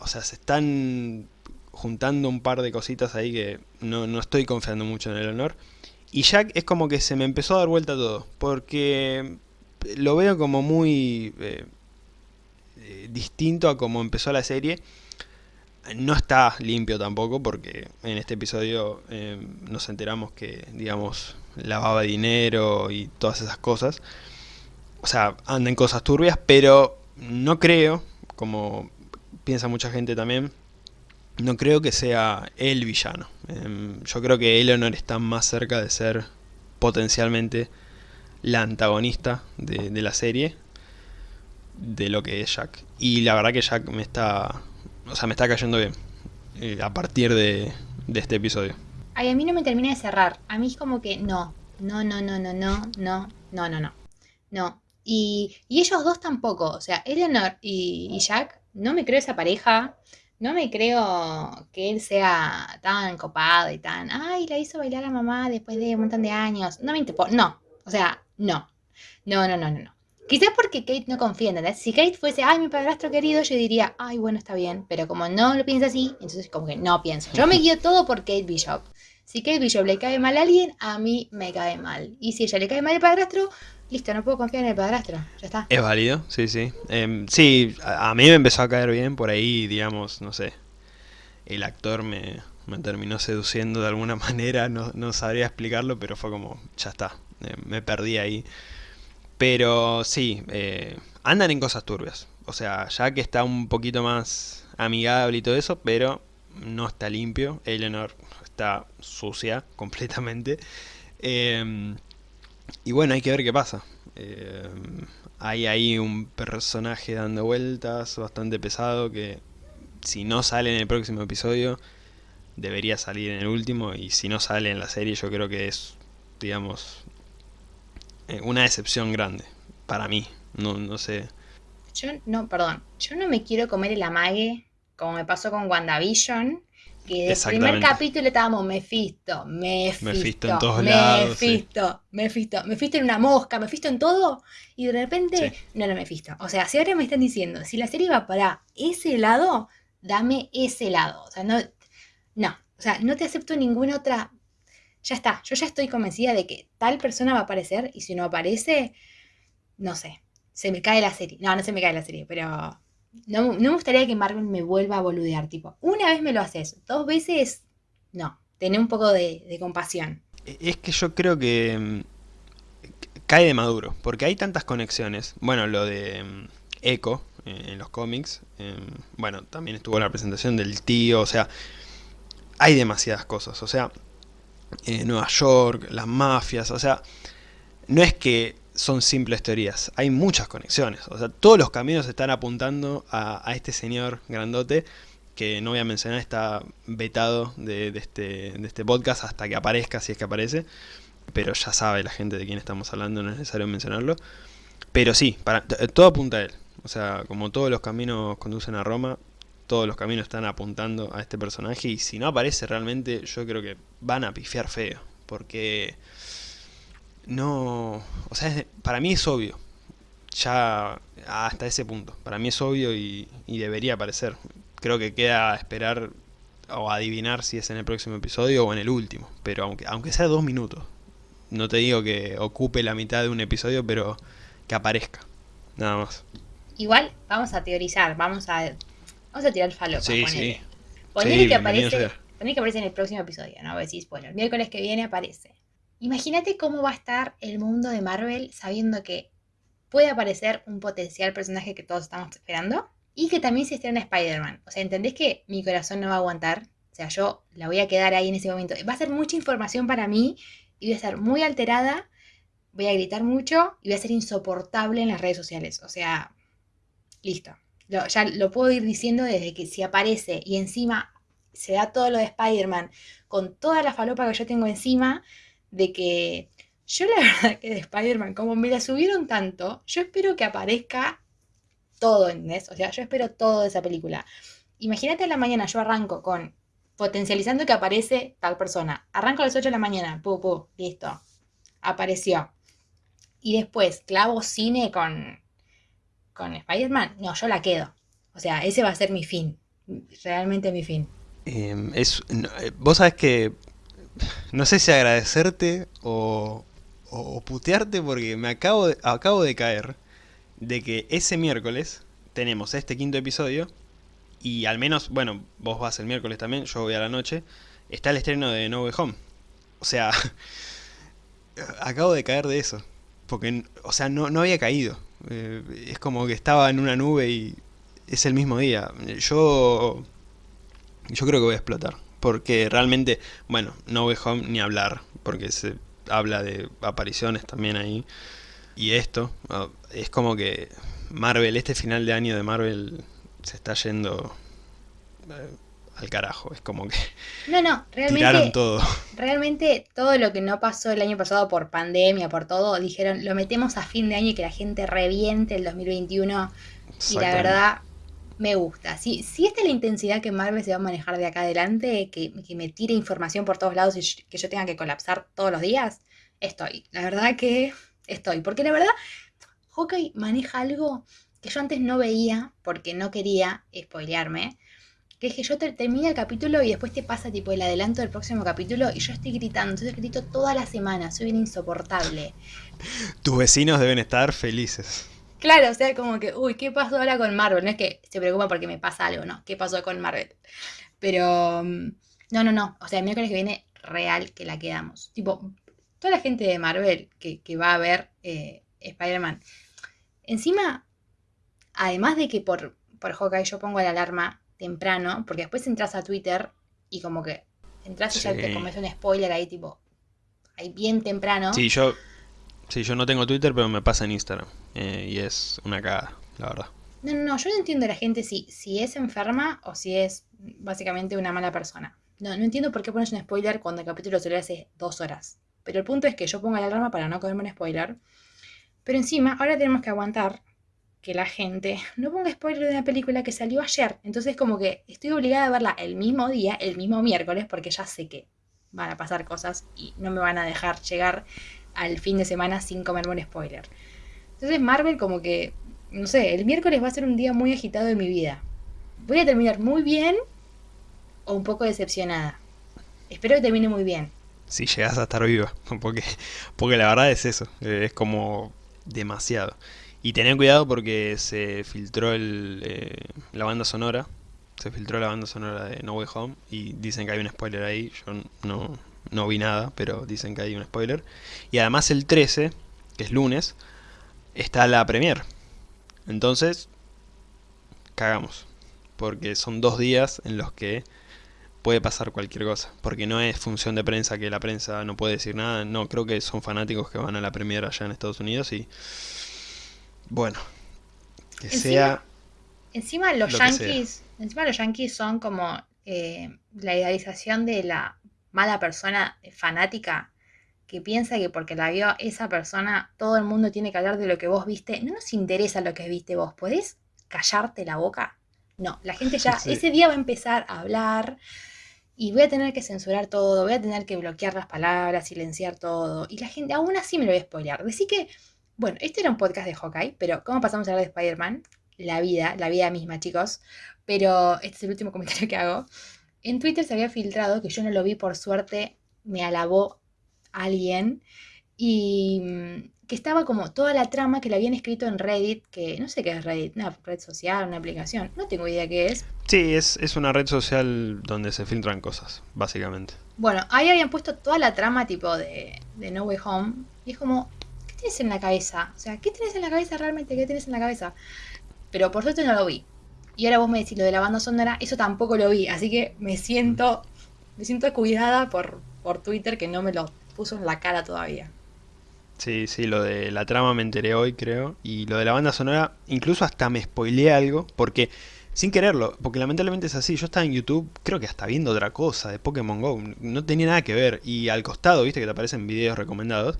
o sea, se están juntando un par de cositas ahí que no, no estoy confiando mucho en Eleanor. Y Jack es como que se me empezó a dar vuelta todo, porque lo veo como muy eh, eh, distinto a como empezó la serie. No está limpio tampoco, porque en este episodio eh, nos enteramos que, digamos, lavaba dinero y todas esas cosas. O sea, anda en cosas turbias, pero no creo, como piensa mucha gente también, no creo que sea el villano. Em, yo creo que Eleanor está más cerca de ser potencialmente la antagonista de la serie de lo que es Jack. Y la verdad que Jack me está, o sea, me está cayendo bien eh, a partir de, de este episodio. A mí no me termina de cerrar. A mí es como que no. No, no, no, no, no, no, no, no, no. No. Y, y ellos dos tampoco. O sea, Eleanor y, Jack, no me creo esa pareja. No me creo que él sea tan copado y tan. Ay, la hizo bailar a mamá después de un montón de años. No me importa. No. O sea, no. No, no, no, no, no. Quizás porque Kate no confía, ¿entendés? Si Kate fuese, ay, mi padrastro querido, yo diría, ay, bueno, está bien. Pero como no lo piensa así, entonces como que no pienso. Yo me guío todo por Kate Bishop. Si Kate Bishop le cae mal a alguien, a mí me cae mal. Y si ella le cae mal el padrastro, listo, no puedo confiar en el padrastro. Ya está. Es válido, sí, sí. Em, sí, a, a mí me empezó a caer bien por ahí, digamos, no sé. El actor me, me terminó seduciendo de alguna manera, no, no sabría explicarlo, pero fue como, ya está, eh, me perdí ahí. Pero sí, eh, andan en cosas turbias. O sea, ya que está un poquito más amigable y todo eso, pero no está limpio. Eleanor está sucia completamente. Eh, y bueno, hay que ver qué pasa. Eh, hay ahí un personaje dando vueltas bastante pesado que si no sale en el próximo episodio debería salir en el último y si no sale en la serie yo creo que es, digamos, una decepción grande para mí. No, no sé. Yo no, perdón, yo no me quiero comer el amague como me pasó con WandaVision, que el primer capítulo estábamos Mephisto, Mephisto, Mephisto en todos lados. Mephisto, Mephisto, Mephisto en una mosca, Mephisto en todo, y de repente no era Mephisto. O sea, si ahora me están diciendo, si la serie va para ese lado, dame ese lado. O sea, no, no, o sea, no te acepto ninguna otra. Ya está, yo ya estoy convencida de que tal persona va a aparecer y si no aparece, no sé, se me cae la serie. No, no se me cae la serie, pero no, me gustaría que Marvel me vuelva a boludear. Tipo, una vez me lo haces, dos veces, no. Tené un poco de, compasión. Es que yo creo que mm, cae de maduro, porque hay tantas conexiones. Bueno, lo de mm, Echo eh, en los cómics. Em, bueno, también estuvo la presentación del tío. O sea, hay demasiadas cosas. O sea, eh, Nueva York, las mafias. O sea, no es que son simples teorías, hay muchas conexiones, o sea, todos los caminos están apuntando a, este señor grandote, que no voy a mencionar, está vetado de, este, de este podcast hasta que aparezca, si es que aparece, pero ya sabe la gente de quién estamos hablando, no es necesario mencionarlo, pero sí, para, todo apunta a él, o sea, como todos los caminos conducen a Roma, todos los caminos están apuntando a este personaje, y si no aparece realmente, yo creo que van a pifiar feo, porque no, o sea, para mí es obvio, ya hasta ese punto, para mí es obvio y, debería aparecer. Creo que queda esperar o adivinar si es en el próximo episodio o en el último, pero aunque, aunque sea dos minutos, no te digo que ocupe la mitad de un episodio, pero que aparezca, nada más. Igual vamos a teorizar, vamos a, vamos a tirar falopa. Sí, sí. que aparece, que aparece en el próximo episodio, no voy a decir spoiler. El miércoles que viene aparece. Imagínate cómo va a estar el mundo de Marvel sabiendo que puede aparecer un potencial personaje que todos estamos esperando y que también se estrena Spider-Man. O sea, ¿entendés que mi corazón no va a aguantar? O sea, yo la voy a quedar ahí en ese momento. Va a ser mucha información para mí y voy a estar muy alterada, voy a gritar mucho y voy a ser insoportable en las redes sociales. O sea, listo. Ya lo puedo ir diciendo desde que si aparece y encima se da todo lo de Spider-Man con toda la falopa que yo tengo encima, de que yo la verdad que de Spider-Man, como me la subieron tanto, yo espero que aparezca todo, en eso O sea, yo espero todo de esa película. Imagínate a la mañana, yo arranco con potencializando que aparece tal persona. Arranco a las 8 de la mañana, pu, pu, listo. Apareció. Y después, clavo cine con, con Spider-Man. No, yo la quedo. O sea, ese va a ser mi fin. Realmente mi fin. Em, es, eh, vos sabés que no sé si agradecerte o, putearte porque me acabo de, acabo de caer de que ese miércoles tenemos este quinto episodio y al menos, bueno, vos vas el miércoles también, yo voy a la noche, está el estreno de No Way Home. O sea, acabo de caer de eso. Porque, o sea, no, no había caído. Eh, es como que estaba en una nube y es el mismo día. Yo, yo creo que voy a explotar. Porque realmente, bueno, No Way Home ni hablar, porque se habla de apariciones también ahí. Y esto, ah, es como que Marvel, este final de año de Marvel se está yendo eh, al carajo. Es como que no, no, realmente, tiraron todo. Realmente todo lo que no pasó el año pasado por pandemia, por todo, dijeron, lo metemos a fin de año y que la gente reviente el 2021. Y la verdad, me gusta. Si, si esta es la intensidad que Marvel se va a manejar de acá adelante, que, me tire información por todos lados y que yo tenga que colapsar todos los días, estoy. La verdad que estoy. Porque la verdad, Hawkeye maneja algo que yo antes no veía porque no quería spoilearme. Que es que yo te, termina el capítulo y después te pasa tipo el adelanto del próximo capítulo y yo estoy gritando. Entonces grito toda la semana, soy bien insoportable. Tus vecinos deben estar felices. Claro, o sea, como que, uy, ¿qué pasó ahora con Marvel? No es que se preocupa porque me pasa algo, no, ¿qué pasó con Marvel? Pero, mm, No, no, no. O sea, el miércoles que viene, real que la quedamos. Tipo, toda la gente de Marvel que, va a ver eh, Spider-Man. Encima, además de que por, por Hawkeye yo pongo la alarma temprano, porque después entras a Twitter y como que entras y ya te comes un spoiler ahí, tipo, ahí bien temprano. Sí, yo, sí, yo no tengo Twitter, pero me pasa en Instagram. Eh, y es una cagada, la verdad. No, no, no, yo no entiendo a la gente si, si es enferma o si es básicamente una mala persona. No, no entiendo por qué pones un spoiler cuando el capítulo solo hace dos horas. Pero el punto es que yo pongo la alarma para no comerme un spoiler. Pero encima, ahora tenemos que aguantar que la gente no ponga spoiler de una película que salió ayer. Entonces como que estoy obligada a verla el mismo día, el mismo miércoles, porque ya sé que van a pasar cosas y no me van a dejar llegar al fin de semana sin comerme un spoiler. Entonces Marvel como que, no sé, el miércoles va a ser un día muy agitado de mi vida. Voy a terminar muy bien o un poco decepcionada. Espero que termine muy bien. Si llegas a estar viva, porque, porque la verdad es eso, es como demasiado. Y tened cuidado porque se filtró el, eh, la banda sonora. Se filtró la banda sonora de No Way Home y dicen que hay un spoiler ahí. Yo no, no vi nada, pero dicen que hay un spoiler. Y además el 13, que es lunes, está la premier. Entonces, cagamos. Porque son dos días en los que puede pasar cualquier cosa. Porque no es función de prensa que la prensa no puede decir nada. No, creo que son fanáticos que van a la premier allá en Estados Unidos y bueno, que sea. Encima los yankees. Encima los yankees son como eh, la idealización de la mala persona fanática que piensa que porque la vio esa persona, todo el mundo tiene que hablar de lo que vos viste. No nos interesa lo que viste vos. ¿Podés callarte la boca? No, la gente ya ese día va a empezar a hablar y voy a tener que censurar todo, voy a tener que bloquear las palabras, silenciar todo. Y la gente, aún así me lo voy a spoilear. Decir que bueno, este era un podcast de Hawkeye, pero ¿cómo pasamos a hablar de Spider-Man? La vida, la vida misma, chicos. Pero este es el último comentario que hago. En Twitter se había filtrado, que yo no lo vi por suerte, me alabó alguien, y mm, que estaba como toda la trama que le habían escrito en Reddit, que no sé qué es Reddit, una red social, una aplicación, no tengo idea qué es. Sí, es, es una red social donde se filtran cosas, básicamente. Bueno, ahí habían puesto toda la trama tipo de, de No Way Home, y es como, tienes en la cabeza? O sea, ¿qué tienes en la cabeza realmente? ¿Qué tienes en la cabeza? Pero por suerte no lo vi. Y ahora vos me decís lo de la banda sonora, eso tampoco lo vi. Así que me siento, me siento cuidada por, por Twitter que no me lo puso en la cara todavía. Sí, sí, lo de la trama me enteré hoy, creo. Y lo de la banda sonora, incluso hasta me spoileé algo, porque sin quererlo, porque lamentablemente es así. Yo estaba en YouTube, creo que hasta viendo otra cosa de Pokémon Go, no tenía nada que ver. Y al costado, viste que te aparecen videos recomendados,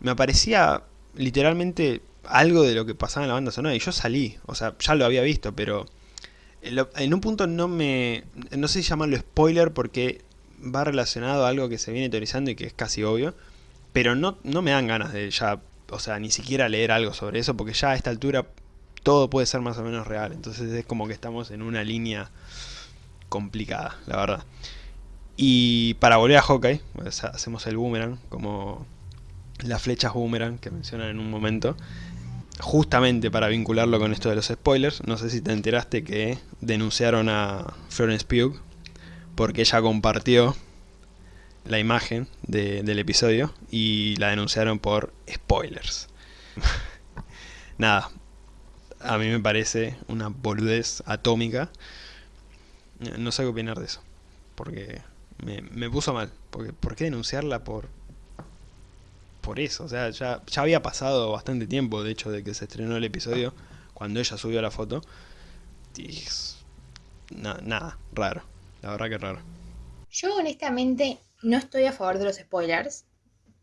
me aparecía literalmente algo de lo que pasaba en la banda sonora y yo salí, o sea, ya lo había visto, pero en un punto no me, no sé si llamarlo spoiler porque va relacionado a algo que se viene teorizando y que es casi obvio, pero no, no me dan ganas de ya, o sea, ni siquiera leer algo sobre eso porque ya a esta altura todo puede ser más o menos real, entonces es como que estamos en una línea complicada, la verdad. Y para volver a Hawkeye, hacemos el boomerang como las flechas boomerang que mencionan en un momento. Justamente para vincularlo con esto de los spoilers, no sé si te enteraste que denunciaron a Florence Pugh porque ella compartió la imagen del episodio y la denunciaron por spoilers. Nada, a mí me parece una boludez atómica. No sé qué opinar de eso, porque me, me puso mal. Porque, ¿Por qué denunciarla por por eso. O sea, ya, ya había pasado bastante tiempo, de hecho, de que se estrenó el episodio, cuando ella subió la foto. Y nada, raro. La verdad que raro. Yo honestamente no estoy a favor de los spoilers,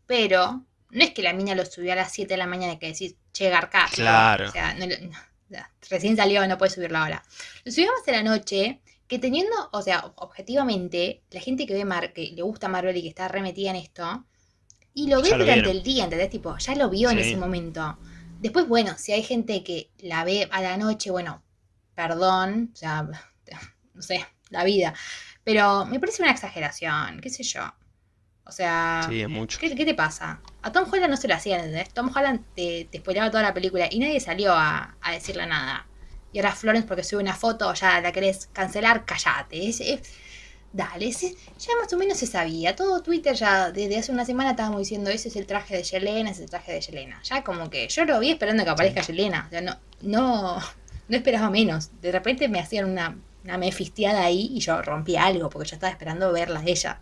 pero no es que la mina lo subió a las 7 de la mañana y que decís, che, Garcás. Claro. O sea, recién salió, no puede subirlo ahora. Lo subimos de la noche, que teniendo, o sea, objetivamente, la gente que ve Mar que le gusta Marvel y que está remetida en esto, y lo ve durante el día, ¿entendés? Tipo, ya lo vio en ese momento. Después, bueno, si hay gente que la ve a la noche, bueno, perdón, o sea, no sé, la vida. Pero me parece una exageración, qué sé yo. O sea, sí, es mucho. ¿qué, te pasa? A Tom Holland no se lo hacía, ¿entendés? Tom Holland te, te spoileaba toda la película y nadie salió a, decirle nada. Y ahora Florence, porque sube una foto, ya la querés cancelar, callate. Dale, ya más o menos se sabía. Todo Twitter ya desde hace una semana estábamos diciendo, ese es el traje de Yelena, ese es el traje de Yelena. Ya como que yo lo vi esperando que aparezca Yelena. O sea, no, no, no esperaba menos. De repente me hacían una, una mefisteada ahí y yo rompí algo porque yo estaba esperando verla a ella.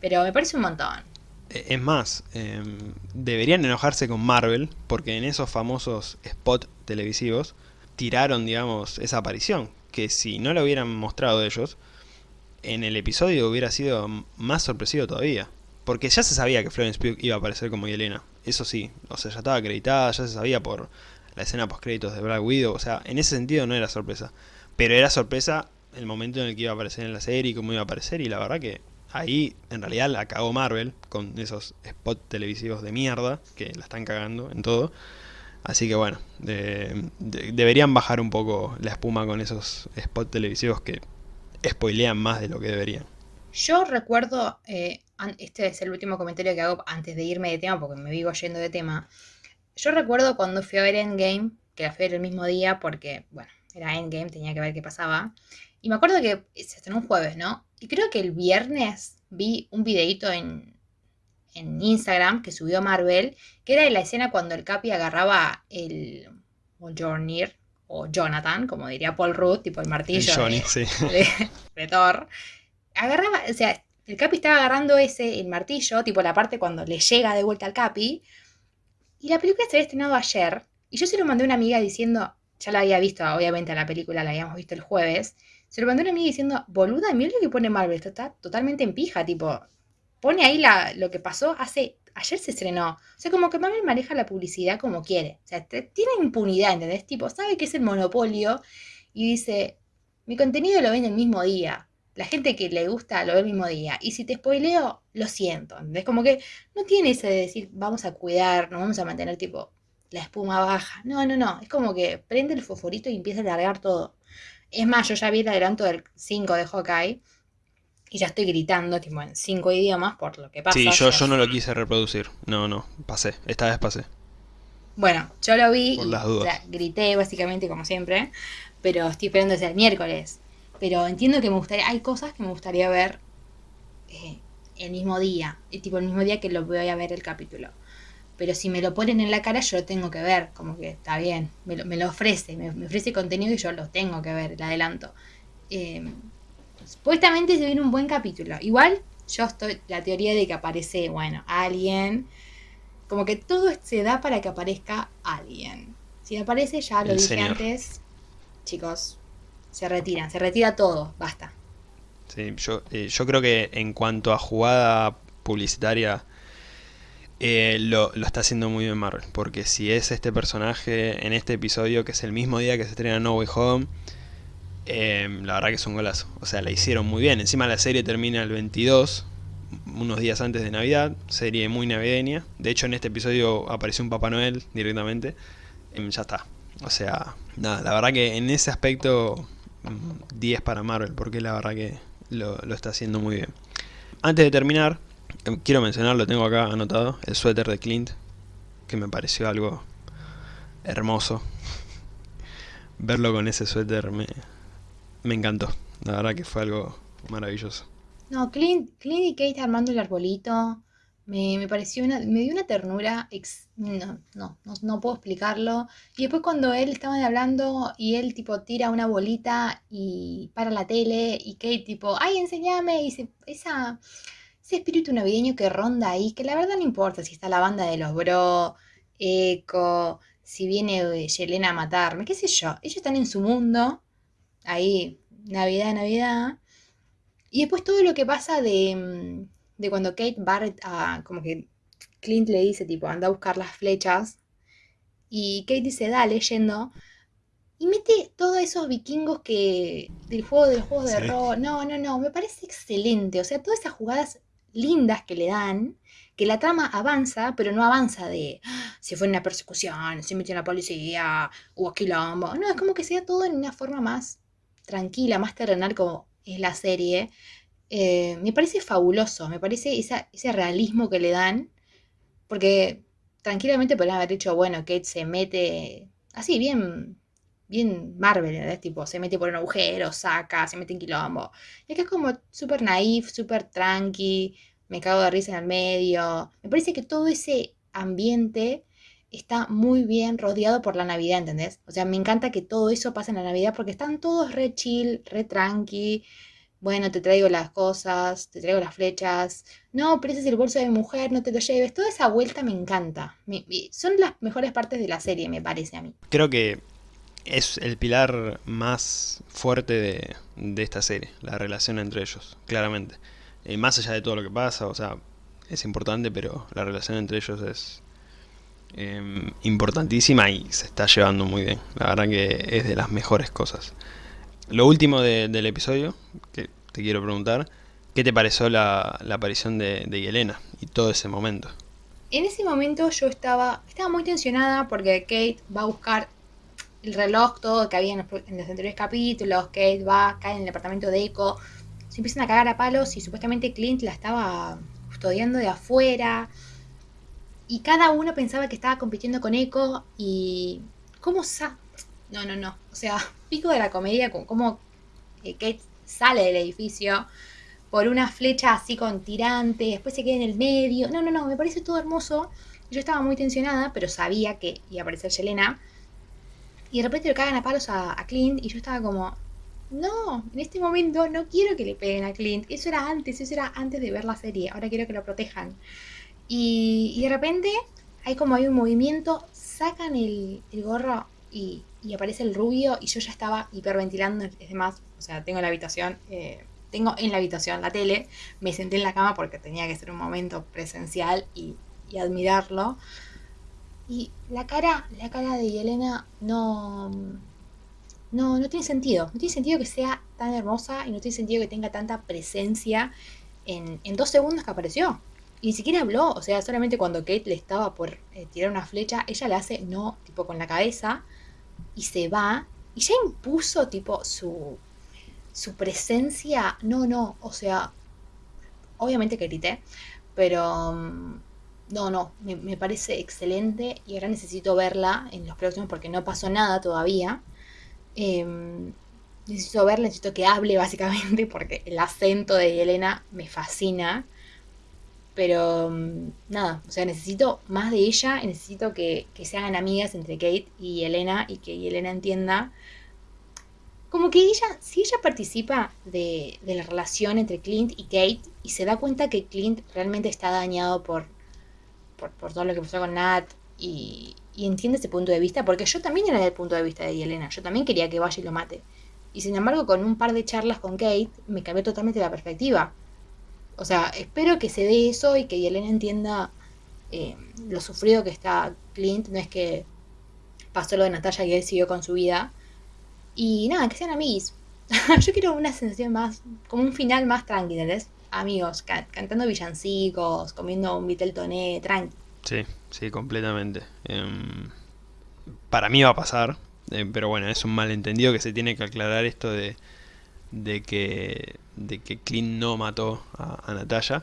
Pero me parece un montón. E, es más, em, deberían enojarse con Marvel porque en esos famosos spots televisivos tiraron, digamos, esa aparición. Que si no la hubieran mostrado ellos, en el episodio hubiera sido más sorpresivo todavía. Porque ya se sabía que Florence Pugh iba a aparecer como Yelena. Eso sí, o sea, ya estaba acreditada, ya se sabía por la escena post créditos de Black Widow. O sea, en ese sentido no era sorpresa. Pero era sorpresa el momento en el que iba a aparecer en la serie y cómo iba a aparecer. Y la verdad que ahí en realidad la cagó Marvel con esos spots televisivos de mierda que la están cagando en todo. Así que bueno, deberían bajar un poco la espuma con esos spots televisivos que spoilean más de lo que deberían. Yo recuerdo, eh, este es el último comentario que hago antes de irme de tema porque me vivo yendo de tema. Yo recuerdo cuando fui a ver Endgame, que la fui a ver el mismo día porque, bueno, era Endgame, tenía que ver qué pasaba. Y me acuerdo que se estrenó un jueves, ¿no? Y creo que el viernes vi un videito en, en Instagram que subió Marvel, que era de la escena cuando el Capi agarraba el Mjolnir, o Jonathan, como diría Paul Rudd, tipo el martillo Johnny, de, sí. de, Thor. Agarraba, o sea, el Capi estaba agarrando ese, el martillo, tipo la parte cuando le llega de vuelta al Capi. Y la película se había estrenado ayer. Y yo se lo mandé a una amiga diciendo, ya la había visto, obviamente la película la habíamos visto el jueves. Se lo mandé a una amiga diciendo, boluda, mira lo que pone Marvel, esto está totalmente en pija, tipo, pone ahí la, lo que pasó hace ayer se estrenó. O sea, como que Marvel maneja la publicidad como quiere. O sea, tiene impunidad, ¿entendés? Tipo, sabe que es el monopolio y dice, mi contenido lo ven el mismo día. La gente que le gusta lo ve el mismo día. Y si te spoileo, lo siento. ¿entendés? Como que no tiene ese de decir, vamos a cuidar, nos vamos a mantener tipo la espuma baja. No, no, no. Es como que prende el fosforito y empieza a largar todo. Es más, yo ya vi el adelanto del 5 de Hawkeye y ya estoy gritando, tipo, en cinco idiomas por lo que pasa. Sí, yo, yo no lo quise reproducir. No, no, pasé. Esta vez pasé. Bueno, yo lo vi y O sea, grité básicamente como siempre, pero estoy esperando desde el miércoles. Pero entiendo que me gustaría, hay cosas que me gustaría ver eh, el mismo día, el tipo el mismo día que lo voy a ver el capítulo. Pero si me lo ponen en la cara, yo lo tengo que ver, como que está bien, me lo, me lo ofrece, me, me, ofrece contenido y yo lo tengo que ver, el adelanto. Eh, Supuestamente se viene un buen capítulo. Igual yo estoy la teoría de que aparece, bueno, alguien. Como que todo se da para que aparezca alguien. Si aparece, ya lo dije antes, chicos, se retiran, se retira todo, basta. Sí, yo, eh, yo creo que en cuanto a jugada publicitaria, eh, lo, lo, está haciendo muy bien Marvel. Porque si es este personaje en este episodio, que es el mismo día que se estrena No Way Home, Em, la verdad que es un golazo. O sea, la hicieron muy bien. Encima la serie termina el 22, unos días antes de Navidad. Serie muy navideña. De hecho, en este episodio apareció un Papá Noel directamente. Em, ya está. O sea, nada, la verdad que en ese aspecto 10 mm, para Marvel, porque la verdad que lo, está haciendo muy bien. Antes de terminar, em, quiero mencionar, lo tengo acá anotado, el suéter de Clint, que me pareció algo hermoso. Verlo con ese suéter me, me encantó. La verdad que fue algo maravilloso. No, Clint, Clint y Kate armando el arbolito. Me, pareció una, me dio una ternura, no, no, no, puedo explicarlo. Y después cuando él estaba hablando y él tipo tira una bolita y para la tele y Kate tipo, ay, enséñame, y esa, ese espíritu navideño que ronda ahí, que la verdad no importa si está la banda de los bro, Eco, si viene Yelena a matarme, qué sé yo, ellos están en su mundo ahí, Navidad, Navidad. Y después todo lo que pasa de, mm, de cuando Kate Barrett, a, como que Clint le dice, tipo, anda a buscar las flechas. Y Kate dice, dale, yendo. Y mete todos esos vikingos que. del juego de los juegos de rol. No, no, no. Me parece excelente. O sea, todas esas jugadas lindas que le dan. Que la trama avanza, pero no avanza de. Ah, se fue en una persecución, se metió en la policía, hubo quilombo. No, es como que sea todo en una forma más tranquila, más terrenal como es la serie, eh, me parece fabuloso, me parece ese realismo que le dan, porque tranquilamente podrían haber dicho, bueno, Kate se mete así, bien, bien Marvel, ¿verdad? Tipo, se mete por un agujero, saca, se mete en quilombo. Y acá es como súper naif, súper tranqui, me cago de risa en el medio. Me parece que todo ese ambiente está muy bien rodeado por la Navidad, ¿entendés? O sea, me encanta que todo eso pase en la Navidad porque están todos re chill, re tranqui. Bueno, te traigo las cosas, te traigo las flechas. No, pero es el bolso de mujer, no te lo lleves. Toda esa vuelta me encanta. son las mejores partes de la serie, me parece a mí. Creo que es el pilar más fuerte de, de esta serie, la relación entre ellos, claramente. Eh, más allá de todo lo que pasa, o sea, es importante, pero la relación entre ellos es em, importantísima y se está llevando muy bien. La verdad que es de las mejores cosas. Lo último del episodio, que te quiero preguntar, ¿qué te pareció la, aparición de, de Yelena y todo ese momento? En ese momento yo estaba, estaba muy tensionada porque Kate va a buscar el reloj, todo que había en los, anteriores capítulos, Kate va, cae en el departamento de Echo, se empiezan a cagar a palos y supuestamente Clint la estaba custodiando de afuera. Y cada uno pensaba que estaba compitiendo con Echo y... ¿Cómo sa... No, no, no. O sea, pico de la comedia con cómo eh, Kate sale del edificio por una flecha así con tirante, después se queda en el medio. No, no, no, me parece todo hermoso. Yo estaba muy tensionada, pero sabía que iba a aparecer Yelena. Y de repente le cagan a palos a, Clint y yo estaba como, no, en este momento no quiero que le peguen a Clint. Eso era antes, eso era antes de ver la serie. Ahora quiero que lo protejan. Y, de repente hay como hay un movimiento, sacan el, gorro y, aparece el rubio y yo ya estaba hiperventilando. Es demás, o sea, tengo la habitación, eh, tengo en la habitación la tele, me senté en la cama porque tenía que ser un momento presencial y, admirarlo. Y la cara, la cara de Yelena no, no, no tiene sentido. No tiene sentido que sea tan hermosa y no tiene sentido que tenga tanta presencia en, dos segundos que apareció. Ni siquiera habló, o sea, solamente cuando Kate le estaba por eh, tirar una flecha, ella le hace no, tipo con la cabeza, y se va, y ya impuso, tipo, su, su presencia. No, no, o sea, obviamente que grité, pero mm, no, no, me, parece excelente y ahora necesito verla en los próximos porque no pasó nada todavía. Em, necesito verla, necesito que hable básicamente porque el acento de Elena me fascina. Pero mm, nada, o sea, necesito más de ella, necesito que, se hagan amigas entre Kate y Elena y que Elena entienda. Como que ella, si ella participa de, de la relación entre Clint y Kate y se da cuenta que Clint realmente está dañado por por, todo lo que pasó con Nat y, entiende ese punto de vista, porque yo también era del punto de vista de Yelena, yo también quería que vaya y lo mate. Y sin embargo, con un par de charlas con Kate, me cambió totalmente la perspectiva. O sea, espero que se dé eso y que Yelena entienda eh, lo sufrido que está Clint. No es que pasó lo de Natalia y él siguió con su vida. Y nada, que sean amigos. yo quiero una sensación más, como un final más tranquilo, ¿entendés? amigos, cantando villancicos, comiendo un vitel toné, tranqui. Sí, sí, completamente. Em, para mí va a pasar, eh, pero bueno, es un malentendido que se tiene que aclarar esto de, de que de que Clint no mató a, Natalia.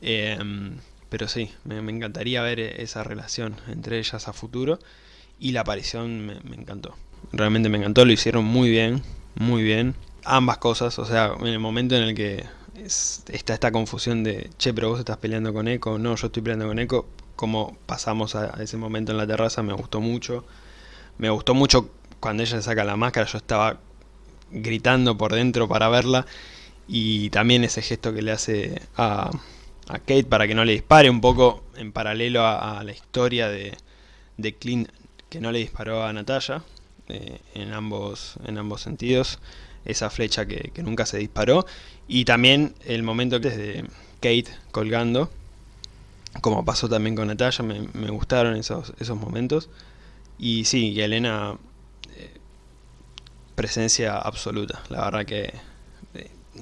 Em, pero sí, me, encantaría ver esa relación entre ellas a futuro. Y la aparición me, me encantó. Realmente me encantó, lo hicieron muy bien, muy bien. Ambas cosas, o sea, en el momento en el que está esta confusión de, che, pero vos estás peleando con Echo, no, yo estoy peleando con Echo, como pasamos a, ese momento en la terraza, me gustó mucho. Me gustó mucho cuando ella saca la máscara, yo estaba gritando por dentro para verla. Y también ese gesto que le hace a, a Kate para que no le dispare, un poco en paralelo a, la historia de, de, Clint que no le disparó a Natalia, eh, en, ambos, en ambos sentidos esa flecha que, nunca se disparó. Y también el momento desde Kate colgando, como pasó también con Natalia, me, gustaron esos, esos momentos. Y sí, y Elena, eh, presencia absoluta. La verdad que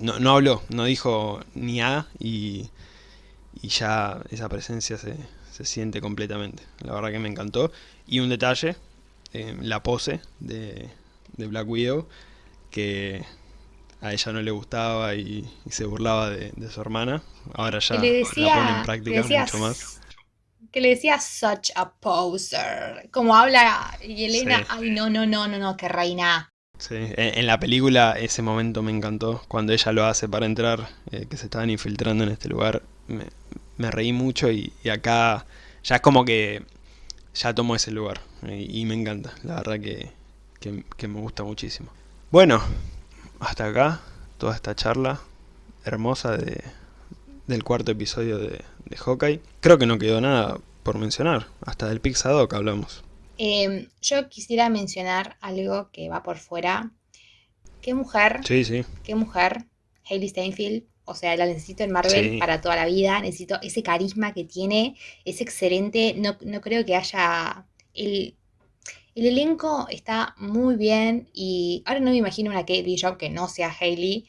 no, no, habló, no dijo ni A y, y ya esa presencia se, se, siente completamente. La verdad que me encantó. Y un detalle, eh, la pose de, de Black Widow que a ella no le gustaba y, se burlaba de, su hermana. Ahora ya le decía, la pone en práctica mucho más. que le decía such a poser. Como habla y Elena, ay no, no, no, no, no, que reina. Sí, en, la película ese momento me encantó, cuando ella lo hace para entrar, eh, que se estaban infiltrando en este lugar, me, reí mucho y, acá ya es como que ya tomo ese lugar y, me encanta, la verdad que, que, me gusta muchísimo. Bueno, hasta acá toda esta charla hermosa de, del cuarto episodio de, de Hawkeye. Creo que no quedó nada por mencionar, hasta del Pixadoc hablamos. Em, yo quisiera mencionar algo que va por fuera. ¿Qué mujer? Sí, sí. ¿Qué mujer? Hailey Steinfeld. O sea, la necesito en Marvel para toda la vida. Necesito ese carisma que tiene. Es excelente. No, creo que haya. El, el, elenco está muy bien. Y ahora no me imagino una Kate Bishop que no sea Hailey.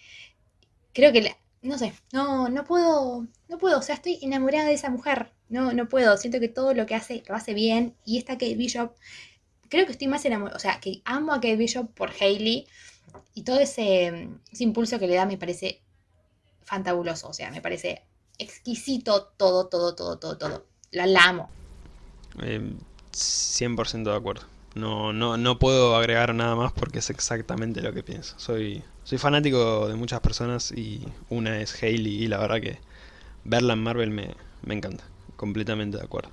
Creo que. No sé. No, no puedo. No puedo. O sea, estoy enamorada de esa mujer. No, no puedo. Siento que todo lo que hace lo hace bien. Y esta Kate Bishop, creo que estoy más enamorada. O sea, que amo a Kate Bishop por Hailey. Y todo ese, impulso que le da me parece fantabuloso. O sea, me parece exquisito todo, todo, todo, todo, todo. La, amo. 100% em, de acuerdo. No, no, no puedo agregar nada más porque es exactamente lo que pienso. Soy, soy fanático de muchas personas y una es Hailey y la verdad que verla en Marvel me, me encanta completamente de acuerdo.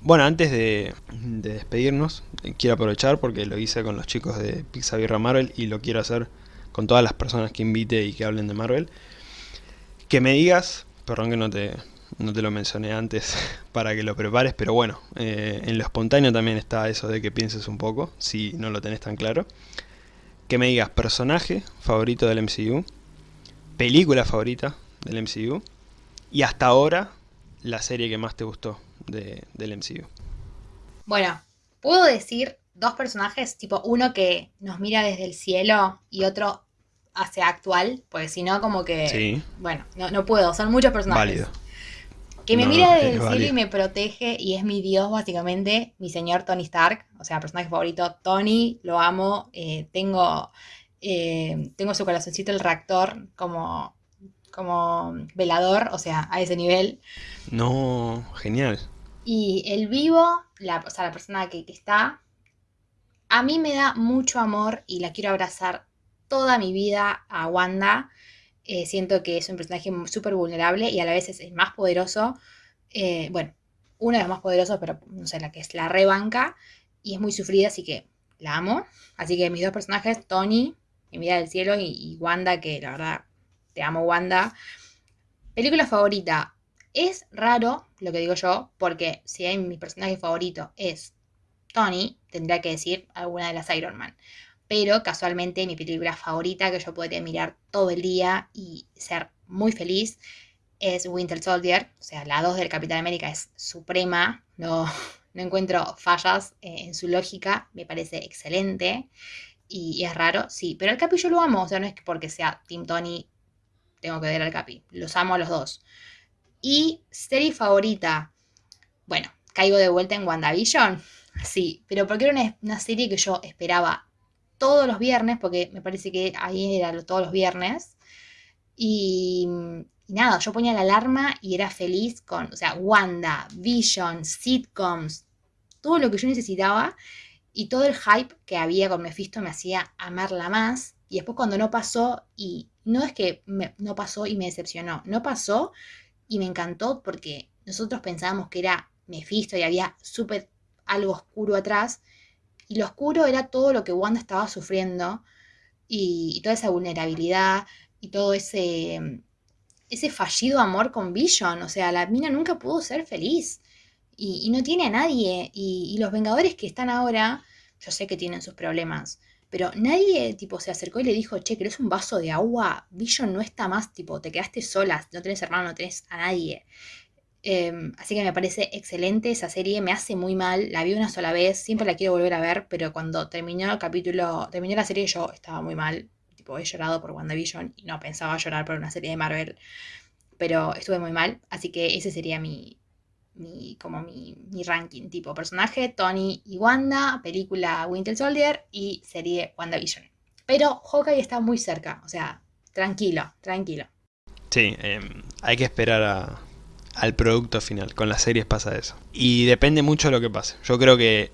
Bueno, antes de, despedirnos, quiero aprovechar porque lo hice con los chicos de Pixabirra Marvel y lo quiero hacer con todas las personas que invite y que hablen de Marvel. Que me digas, perdón que no te, no te lo mencioné antes para que lo prepares, pero bueno, eh, en lo espontáneo también está eso de que pienses un poco, si no lo tenés tan claro. Que me digas personaje favorito del MCU, película favorita del MCU y hasta ahora la serie que más te gustó de, del MCU? Bueno, puedo decir dos personajes, tipo uno que nos mira desde el cielo y otro hacia actual, porque si no, como que. Sí. Bueno, no, puedo, son muchos personajes. Válido. Que me mira desde el cielo y me protege y es mi dios, básicamente, mi señor Tony Stark, o sea, personaje favorito. Tony, lo amo, eh, tengo, eh, tengo su corazoncito el reactor como como velador, o sea, a ese nivel. No, genial. Y el vivo, la, o sea, la persona que, está, a mí me da mucho amor y la quiero abrazar toda mi vida a Wanda. Eh, siento que es un personaje súper vulnerable y a la vez es el más poderoso. Eh, bueno, uno de los más poderosos, pero no sé, la que es la rebanca. Y es muy sufrida, así que la amo. Así que mis dos personajes, Tony, mi vida del cielo, y Wanda, que la verdad te amo Wanda. Película favorita. Es raro lo que digo yo, porque si hay mi personaje favorito es Tony, tendría que decir alguna de las Iron Man. Pero casualmente mi película favorita que yo podría mirar todo el día y ser muy feliz es Winter Soldier. O sea, la 2 del Capitán América es suprema. No, no encuentro fallas eh, en su lógica. Me parece excelente. Y, es raro, sí. Pero el Capi yo lo amo. O sea, no es porque sea Team Tony tengo que ver al Capi. Los amo a los dos. Y serie favorita. Bueno, caigo de vuelta en WandaVision. Sí, pero porque era una, serie que yo esperaba todos los viernes, porque me parece que ahí era todos los viernes. Y, nada, yo ponía la alarma y era feliz con, o sea, Wanda, Vision, sitcoms, todo lo que yo necesitaba y todo el hype que había con Mephisto me hacía amarla más. Y después cuando no pasó y no es que no pasó y me decepcionó, no pasó y me encantó porque nosotros pensábamos que era Mephisto y había súper algo oscuro atrás. Y lo oscuro era todo lo que Wanda estaba sufriendo y, toda esa vulnerabilidad y todo ese, ese fallido amor con Vision. O sea, la mina nunca pudo ser feliz y, no tiene a nadie. y los Vengadores que están ahora, yo sé que tienen sus problemas, pero nadie, tipo, se acercó y le dijo, che, ¿querés un vaso de agua? Vision no está más, tipo, te quedaste sola, no tenés hermano, no tenés a nadie. Em, así que me parece excelente esa serie, me hace muy mal, la vi una sola vez, siempre la quiero volver a ver, pero cuando terminó el capítulo, terminó la serie yo estaba muy mal, tipo, he llorado por WandaVision y no pensaba llorar por una serie de Marvel, pero estuve muy mal, así que ese sería mi, mi, como mi, ranking, tipo personaje, Tony y Wanda, película Winter Soldier y serie WandaVision. Pero Hawkeye está muy cerca, o sea, tranquilo, tranquilo. Sí, em, hay que esperar a, al producto final. Con las series pasa eso. Y depende mucho de lo que pase. Yo creo que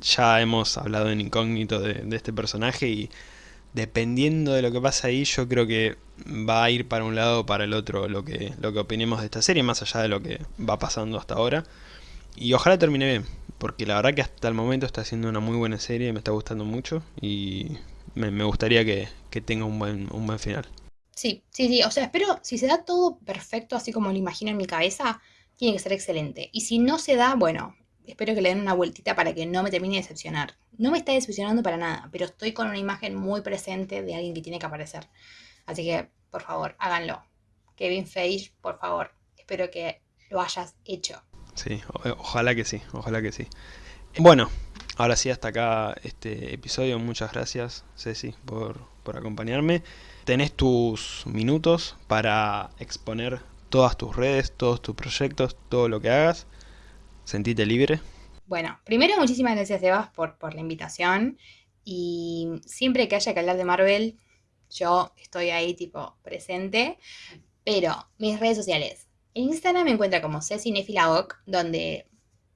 ya hemos hablado en incógnito de, este personaje y dependiendo de lo que pasa ahí, yo creo que va a ir para un lado o para el otro lo que, lo que opinemos de esta serie, más allá de lo que va pasando hasta ahora. Y ojalá termine bien, porque la verdad que hasta el momento está siendo una muy buena serie, me está gustando mucho y me, me gustaría que, que, tenga un buen, un buen final. Sí, sí, sí, o sea, espero, si se da todo perfecto, así como lo imagino en mi cabeza, tiene que ser excelente. Y si no se da, bueno, espero que le den una vueltita para que no me termine de decepcionar. No me está decepcionando para nada, pero estoy con una imagen muy presente de alguien que tiene que aparecer. Así que, por favor, háganlo. Kevin Feige, por favor, espero que lo hayas hecho. Sí, ojalá que sí, ojalá que sí. Bueno, ahora sí, hasta acá este episodio. Muchas gracias, Ceci, por, por acompañarme. Tenés tus minutos para exponer todas tus redes, todos tus proyectos, todo lo que hagas. Sentite libre. Bueno, primero muchísimas gracias Sebas por, la invitación y siempre que haya que hablar de Marvel, yo estoy ahí tipo presente, pero mis redes sociales. En Instagram me encuentra como Cecinefilagok, donde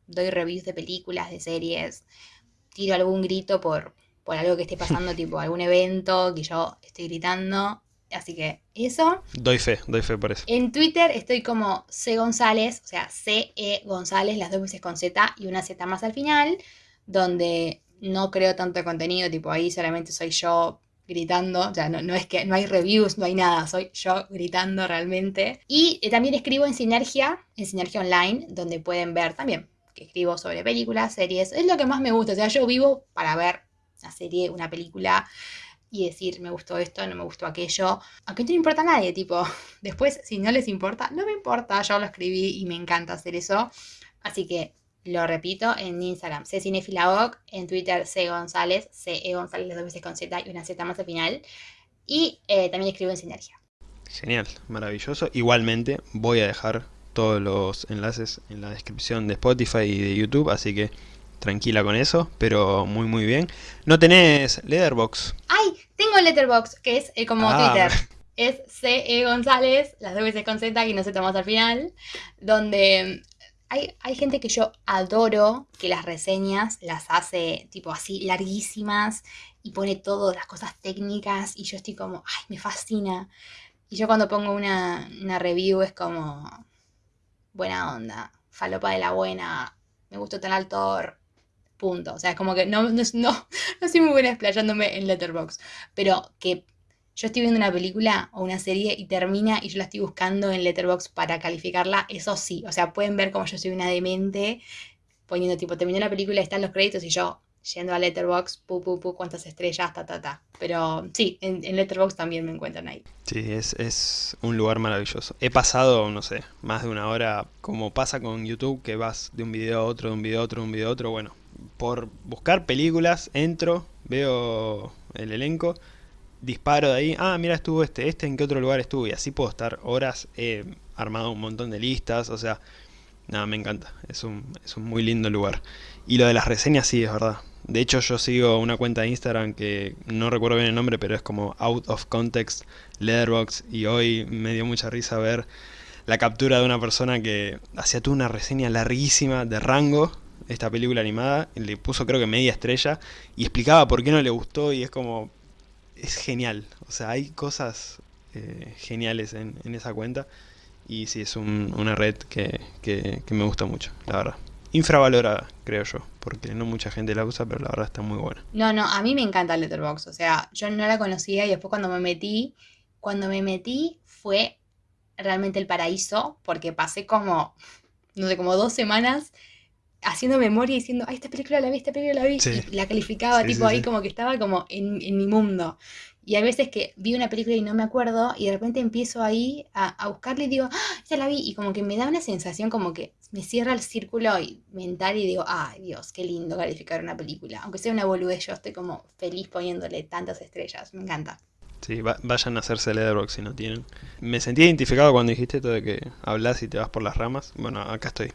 doy reviews de películas, de series, tiro algún grito por, por algo que esté pasando, tipo algún evento que yo estoy gritando. Así que eso. Doy fe, doy fe por eso. En Twitter estoy como C González, o sea, C-E González, las dos veces con Z y una Z más al final, donde no creo tanto contenido, tipo ahí solamente soy yo gritando, o sea, no, no, es que no hay reviews, no hay nada, soy yo gritando realmente. Y eh, también escribo en Sinergia, en Sinergia Online, donde pueden ver también que escribo sobre películas, series, es lo que más me gusta, o sea, yo vivo para ver una serie, una película y decir, me gustó esto, no me gustó aquello, aunque no importa a nadie, tipo, después si no les importa, no me importa, yo lo escribí y me encanta hacer eso, así que lo repito, en Instagram, C Cinefilaoc, en Twitter, C González, C E González, dos veces con Z y una Z más al final. Y eh, también escribo en Sinergia. Genial, maravilloso. Igualmente voy a dejar todos los enlaces en la descripción de Spotify y de YouTube, así que tranquila con eso, pero muy muy bien. ¿No tenés Letterbox? ¡Ay! Tengo Letterbox, que es eh, como ah, Twitter. Es C E González, las dos veces con Z y no Z más al final, donde hay, gente que yo adoro que las reseñas las hace tipo así larguísimas y pone todas las cosas técnicas y yo estoy como, ay, me fascina. Y yo cuando pongo una, review es como, buena onda, falopa de la buena, me gustó tal autor, punto. O sea, es como que no, no, no, no soy muy buena explayándome en Letterboxd, pero que yo estoy viendo una película o una serie y termina y yo la estoy buscando en Letterboxd para calificarla, eso sí, o sea, pueden ver como yo soy una demente poniendo tipo, terminó la película están los créditos y yo yendo a Letterboxd, pu, pu, pu, cuántas estrellas, ta, ta, ta. Pero sí, en, en Letterboxd también me encuentran ahí. Sí, es, es un lugar maravilloso. He pasado, no sé, más de una hora, como pasa con YouTube, que vas de un video a otro, de un video a otro, de un video a otro, bueno, por buscar películas, entro, veo el elenco disparo de ahí, ah, mira, estuvo este, este en qué otro lugar estuvo, y así puedo estar horas, he armado un montón de listas, o sea, nada, me encanta, es un, es un muy lindo lugar. Y lo de las reseñas sí, es verdad. De hecho yo sigo una cuenta de Instagram que no recuerdo bien el nombre, pero es como Out of Context Letterbox y hoy me dio mucha risa ver la captura de una persona que hacía toda una reseña larguísima de Rango, esta película animada, le puso creo que media estrella y explicaba por qué no le gustó y es como, es genial. O sea, hay cosas eh, geniales en, en, esa cuenta. Y sí, es un, una red que, que, que, me gusta mucho, la verdad. Infravalorada, creo yo, porque no mucha gente la usa, pero la verdad está muy buena. No, no, a mí me encanta Letterboxd. O sea, yo no la conocía y después cuando me metí, cuando me metí fue realmente el paraíso, porque pasé como, no sé, como dos semanas haciendo memoria y diciendo, ay, esta película la vi, esta película la vi, sí. y la calificaba, sí, tipo sí, ahí como que estaba como en, en, mi mundo. Y hay veces que vi una película y no me acuerdo, y de repente empiezo ahí a, a buscarla y digo, ¡Ah, ya la vi, y como que me da una sensación como que me cierra el círculo mental y digo, ay Dios, qué lindo calificar una película. Aunque sea una boludez, yo estoy como feliz poniéndole tantas estrellas, me encanta. Sí, va, vayan a hacerse Letterboxd si no tienen. Me sentí identificado cuando dijiste esto de que hablas y te vas por las ramas. Bueno, acá estoy.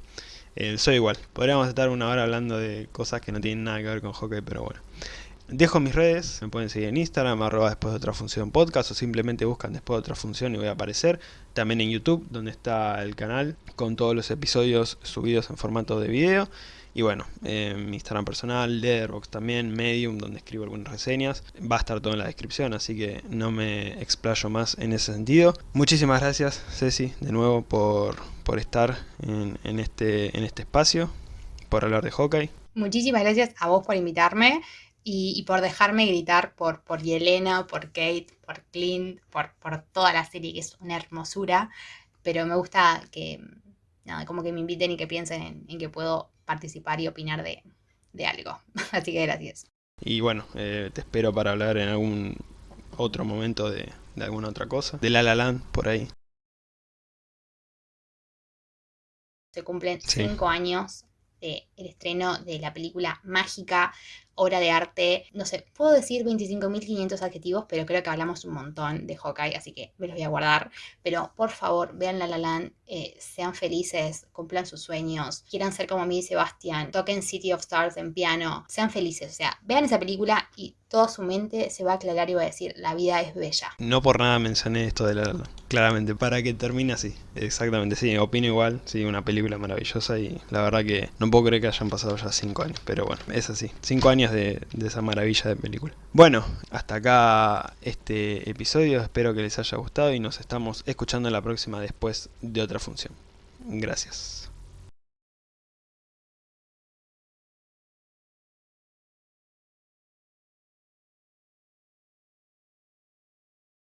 Eh, soy igual. Podríamos estar una hora hablando de cosas que no tienen nada que ver con hockey, pero bueno. Dejo mis redes, me pueden seguir en Instagram, arroba después de otra función podcast o simplemente buscan después de otra función y voy a aparecer. También en YouTube, donde está el canal con todos los episodios subidos en formato de video. Y bueno, mi Instagram personal, Letterboxd también, Medium, donde escribo algunas reseñas. Va a estar todo en la descripción, así que no me explayo más en ese sentido. Muchísimas gracias, Ceci, de nuevo por, por estar en, en, este, en este espacio, por hablar de Hawkeye. Muchísimas gracias a vos por invitarme y, por dejarme gritar por, por Yelena, por Kate, por Clint, por, por toda la serie, que es una hermosura. Pero me gusta que, nada, como que me inviten y que piensen en, que puedo participar y opinar de, algo. Así que gracias. Y bueno, eh, te espero para hablar en algún otro momento de, de alguna otra cosa. De La La Land, por ahí. Se cumplen cinco años del estreno de la película mágica obra de arte, no sé, puedo decir 25.500 adjetivos, pero creo que hablamos un montón de Hawkeye, así que me los voy a guardar. Pero por favor, vean La La Land, eh, sean felices, cumplan sus sueños, quieran ser como mí y Sebastián, toquen City of Stars en piano, sean felices, o sea, vean esa película y toda su mente se va a aclarar y va a decir, la vida es bella. No por nada mencioné esto de La La claramente, para que termine así, exactamente, sí, opino igual, sí, una película maravillosa y la verdad que no puedo creer que hayan pasado ya 5 años, pero bueno, es así, 5 años de, esa maravilla de película. Bueno, hasta acá este episodio, espero que les haya gustado y nos estamos escuchando en la próxima después de otra función. Gracias.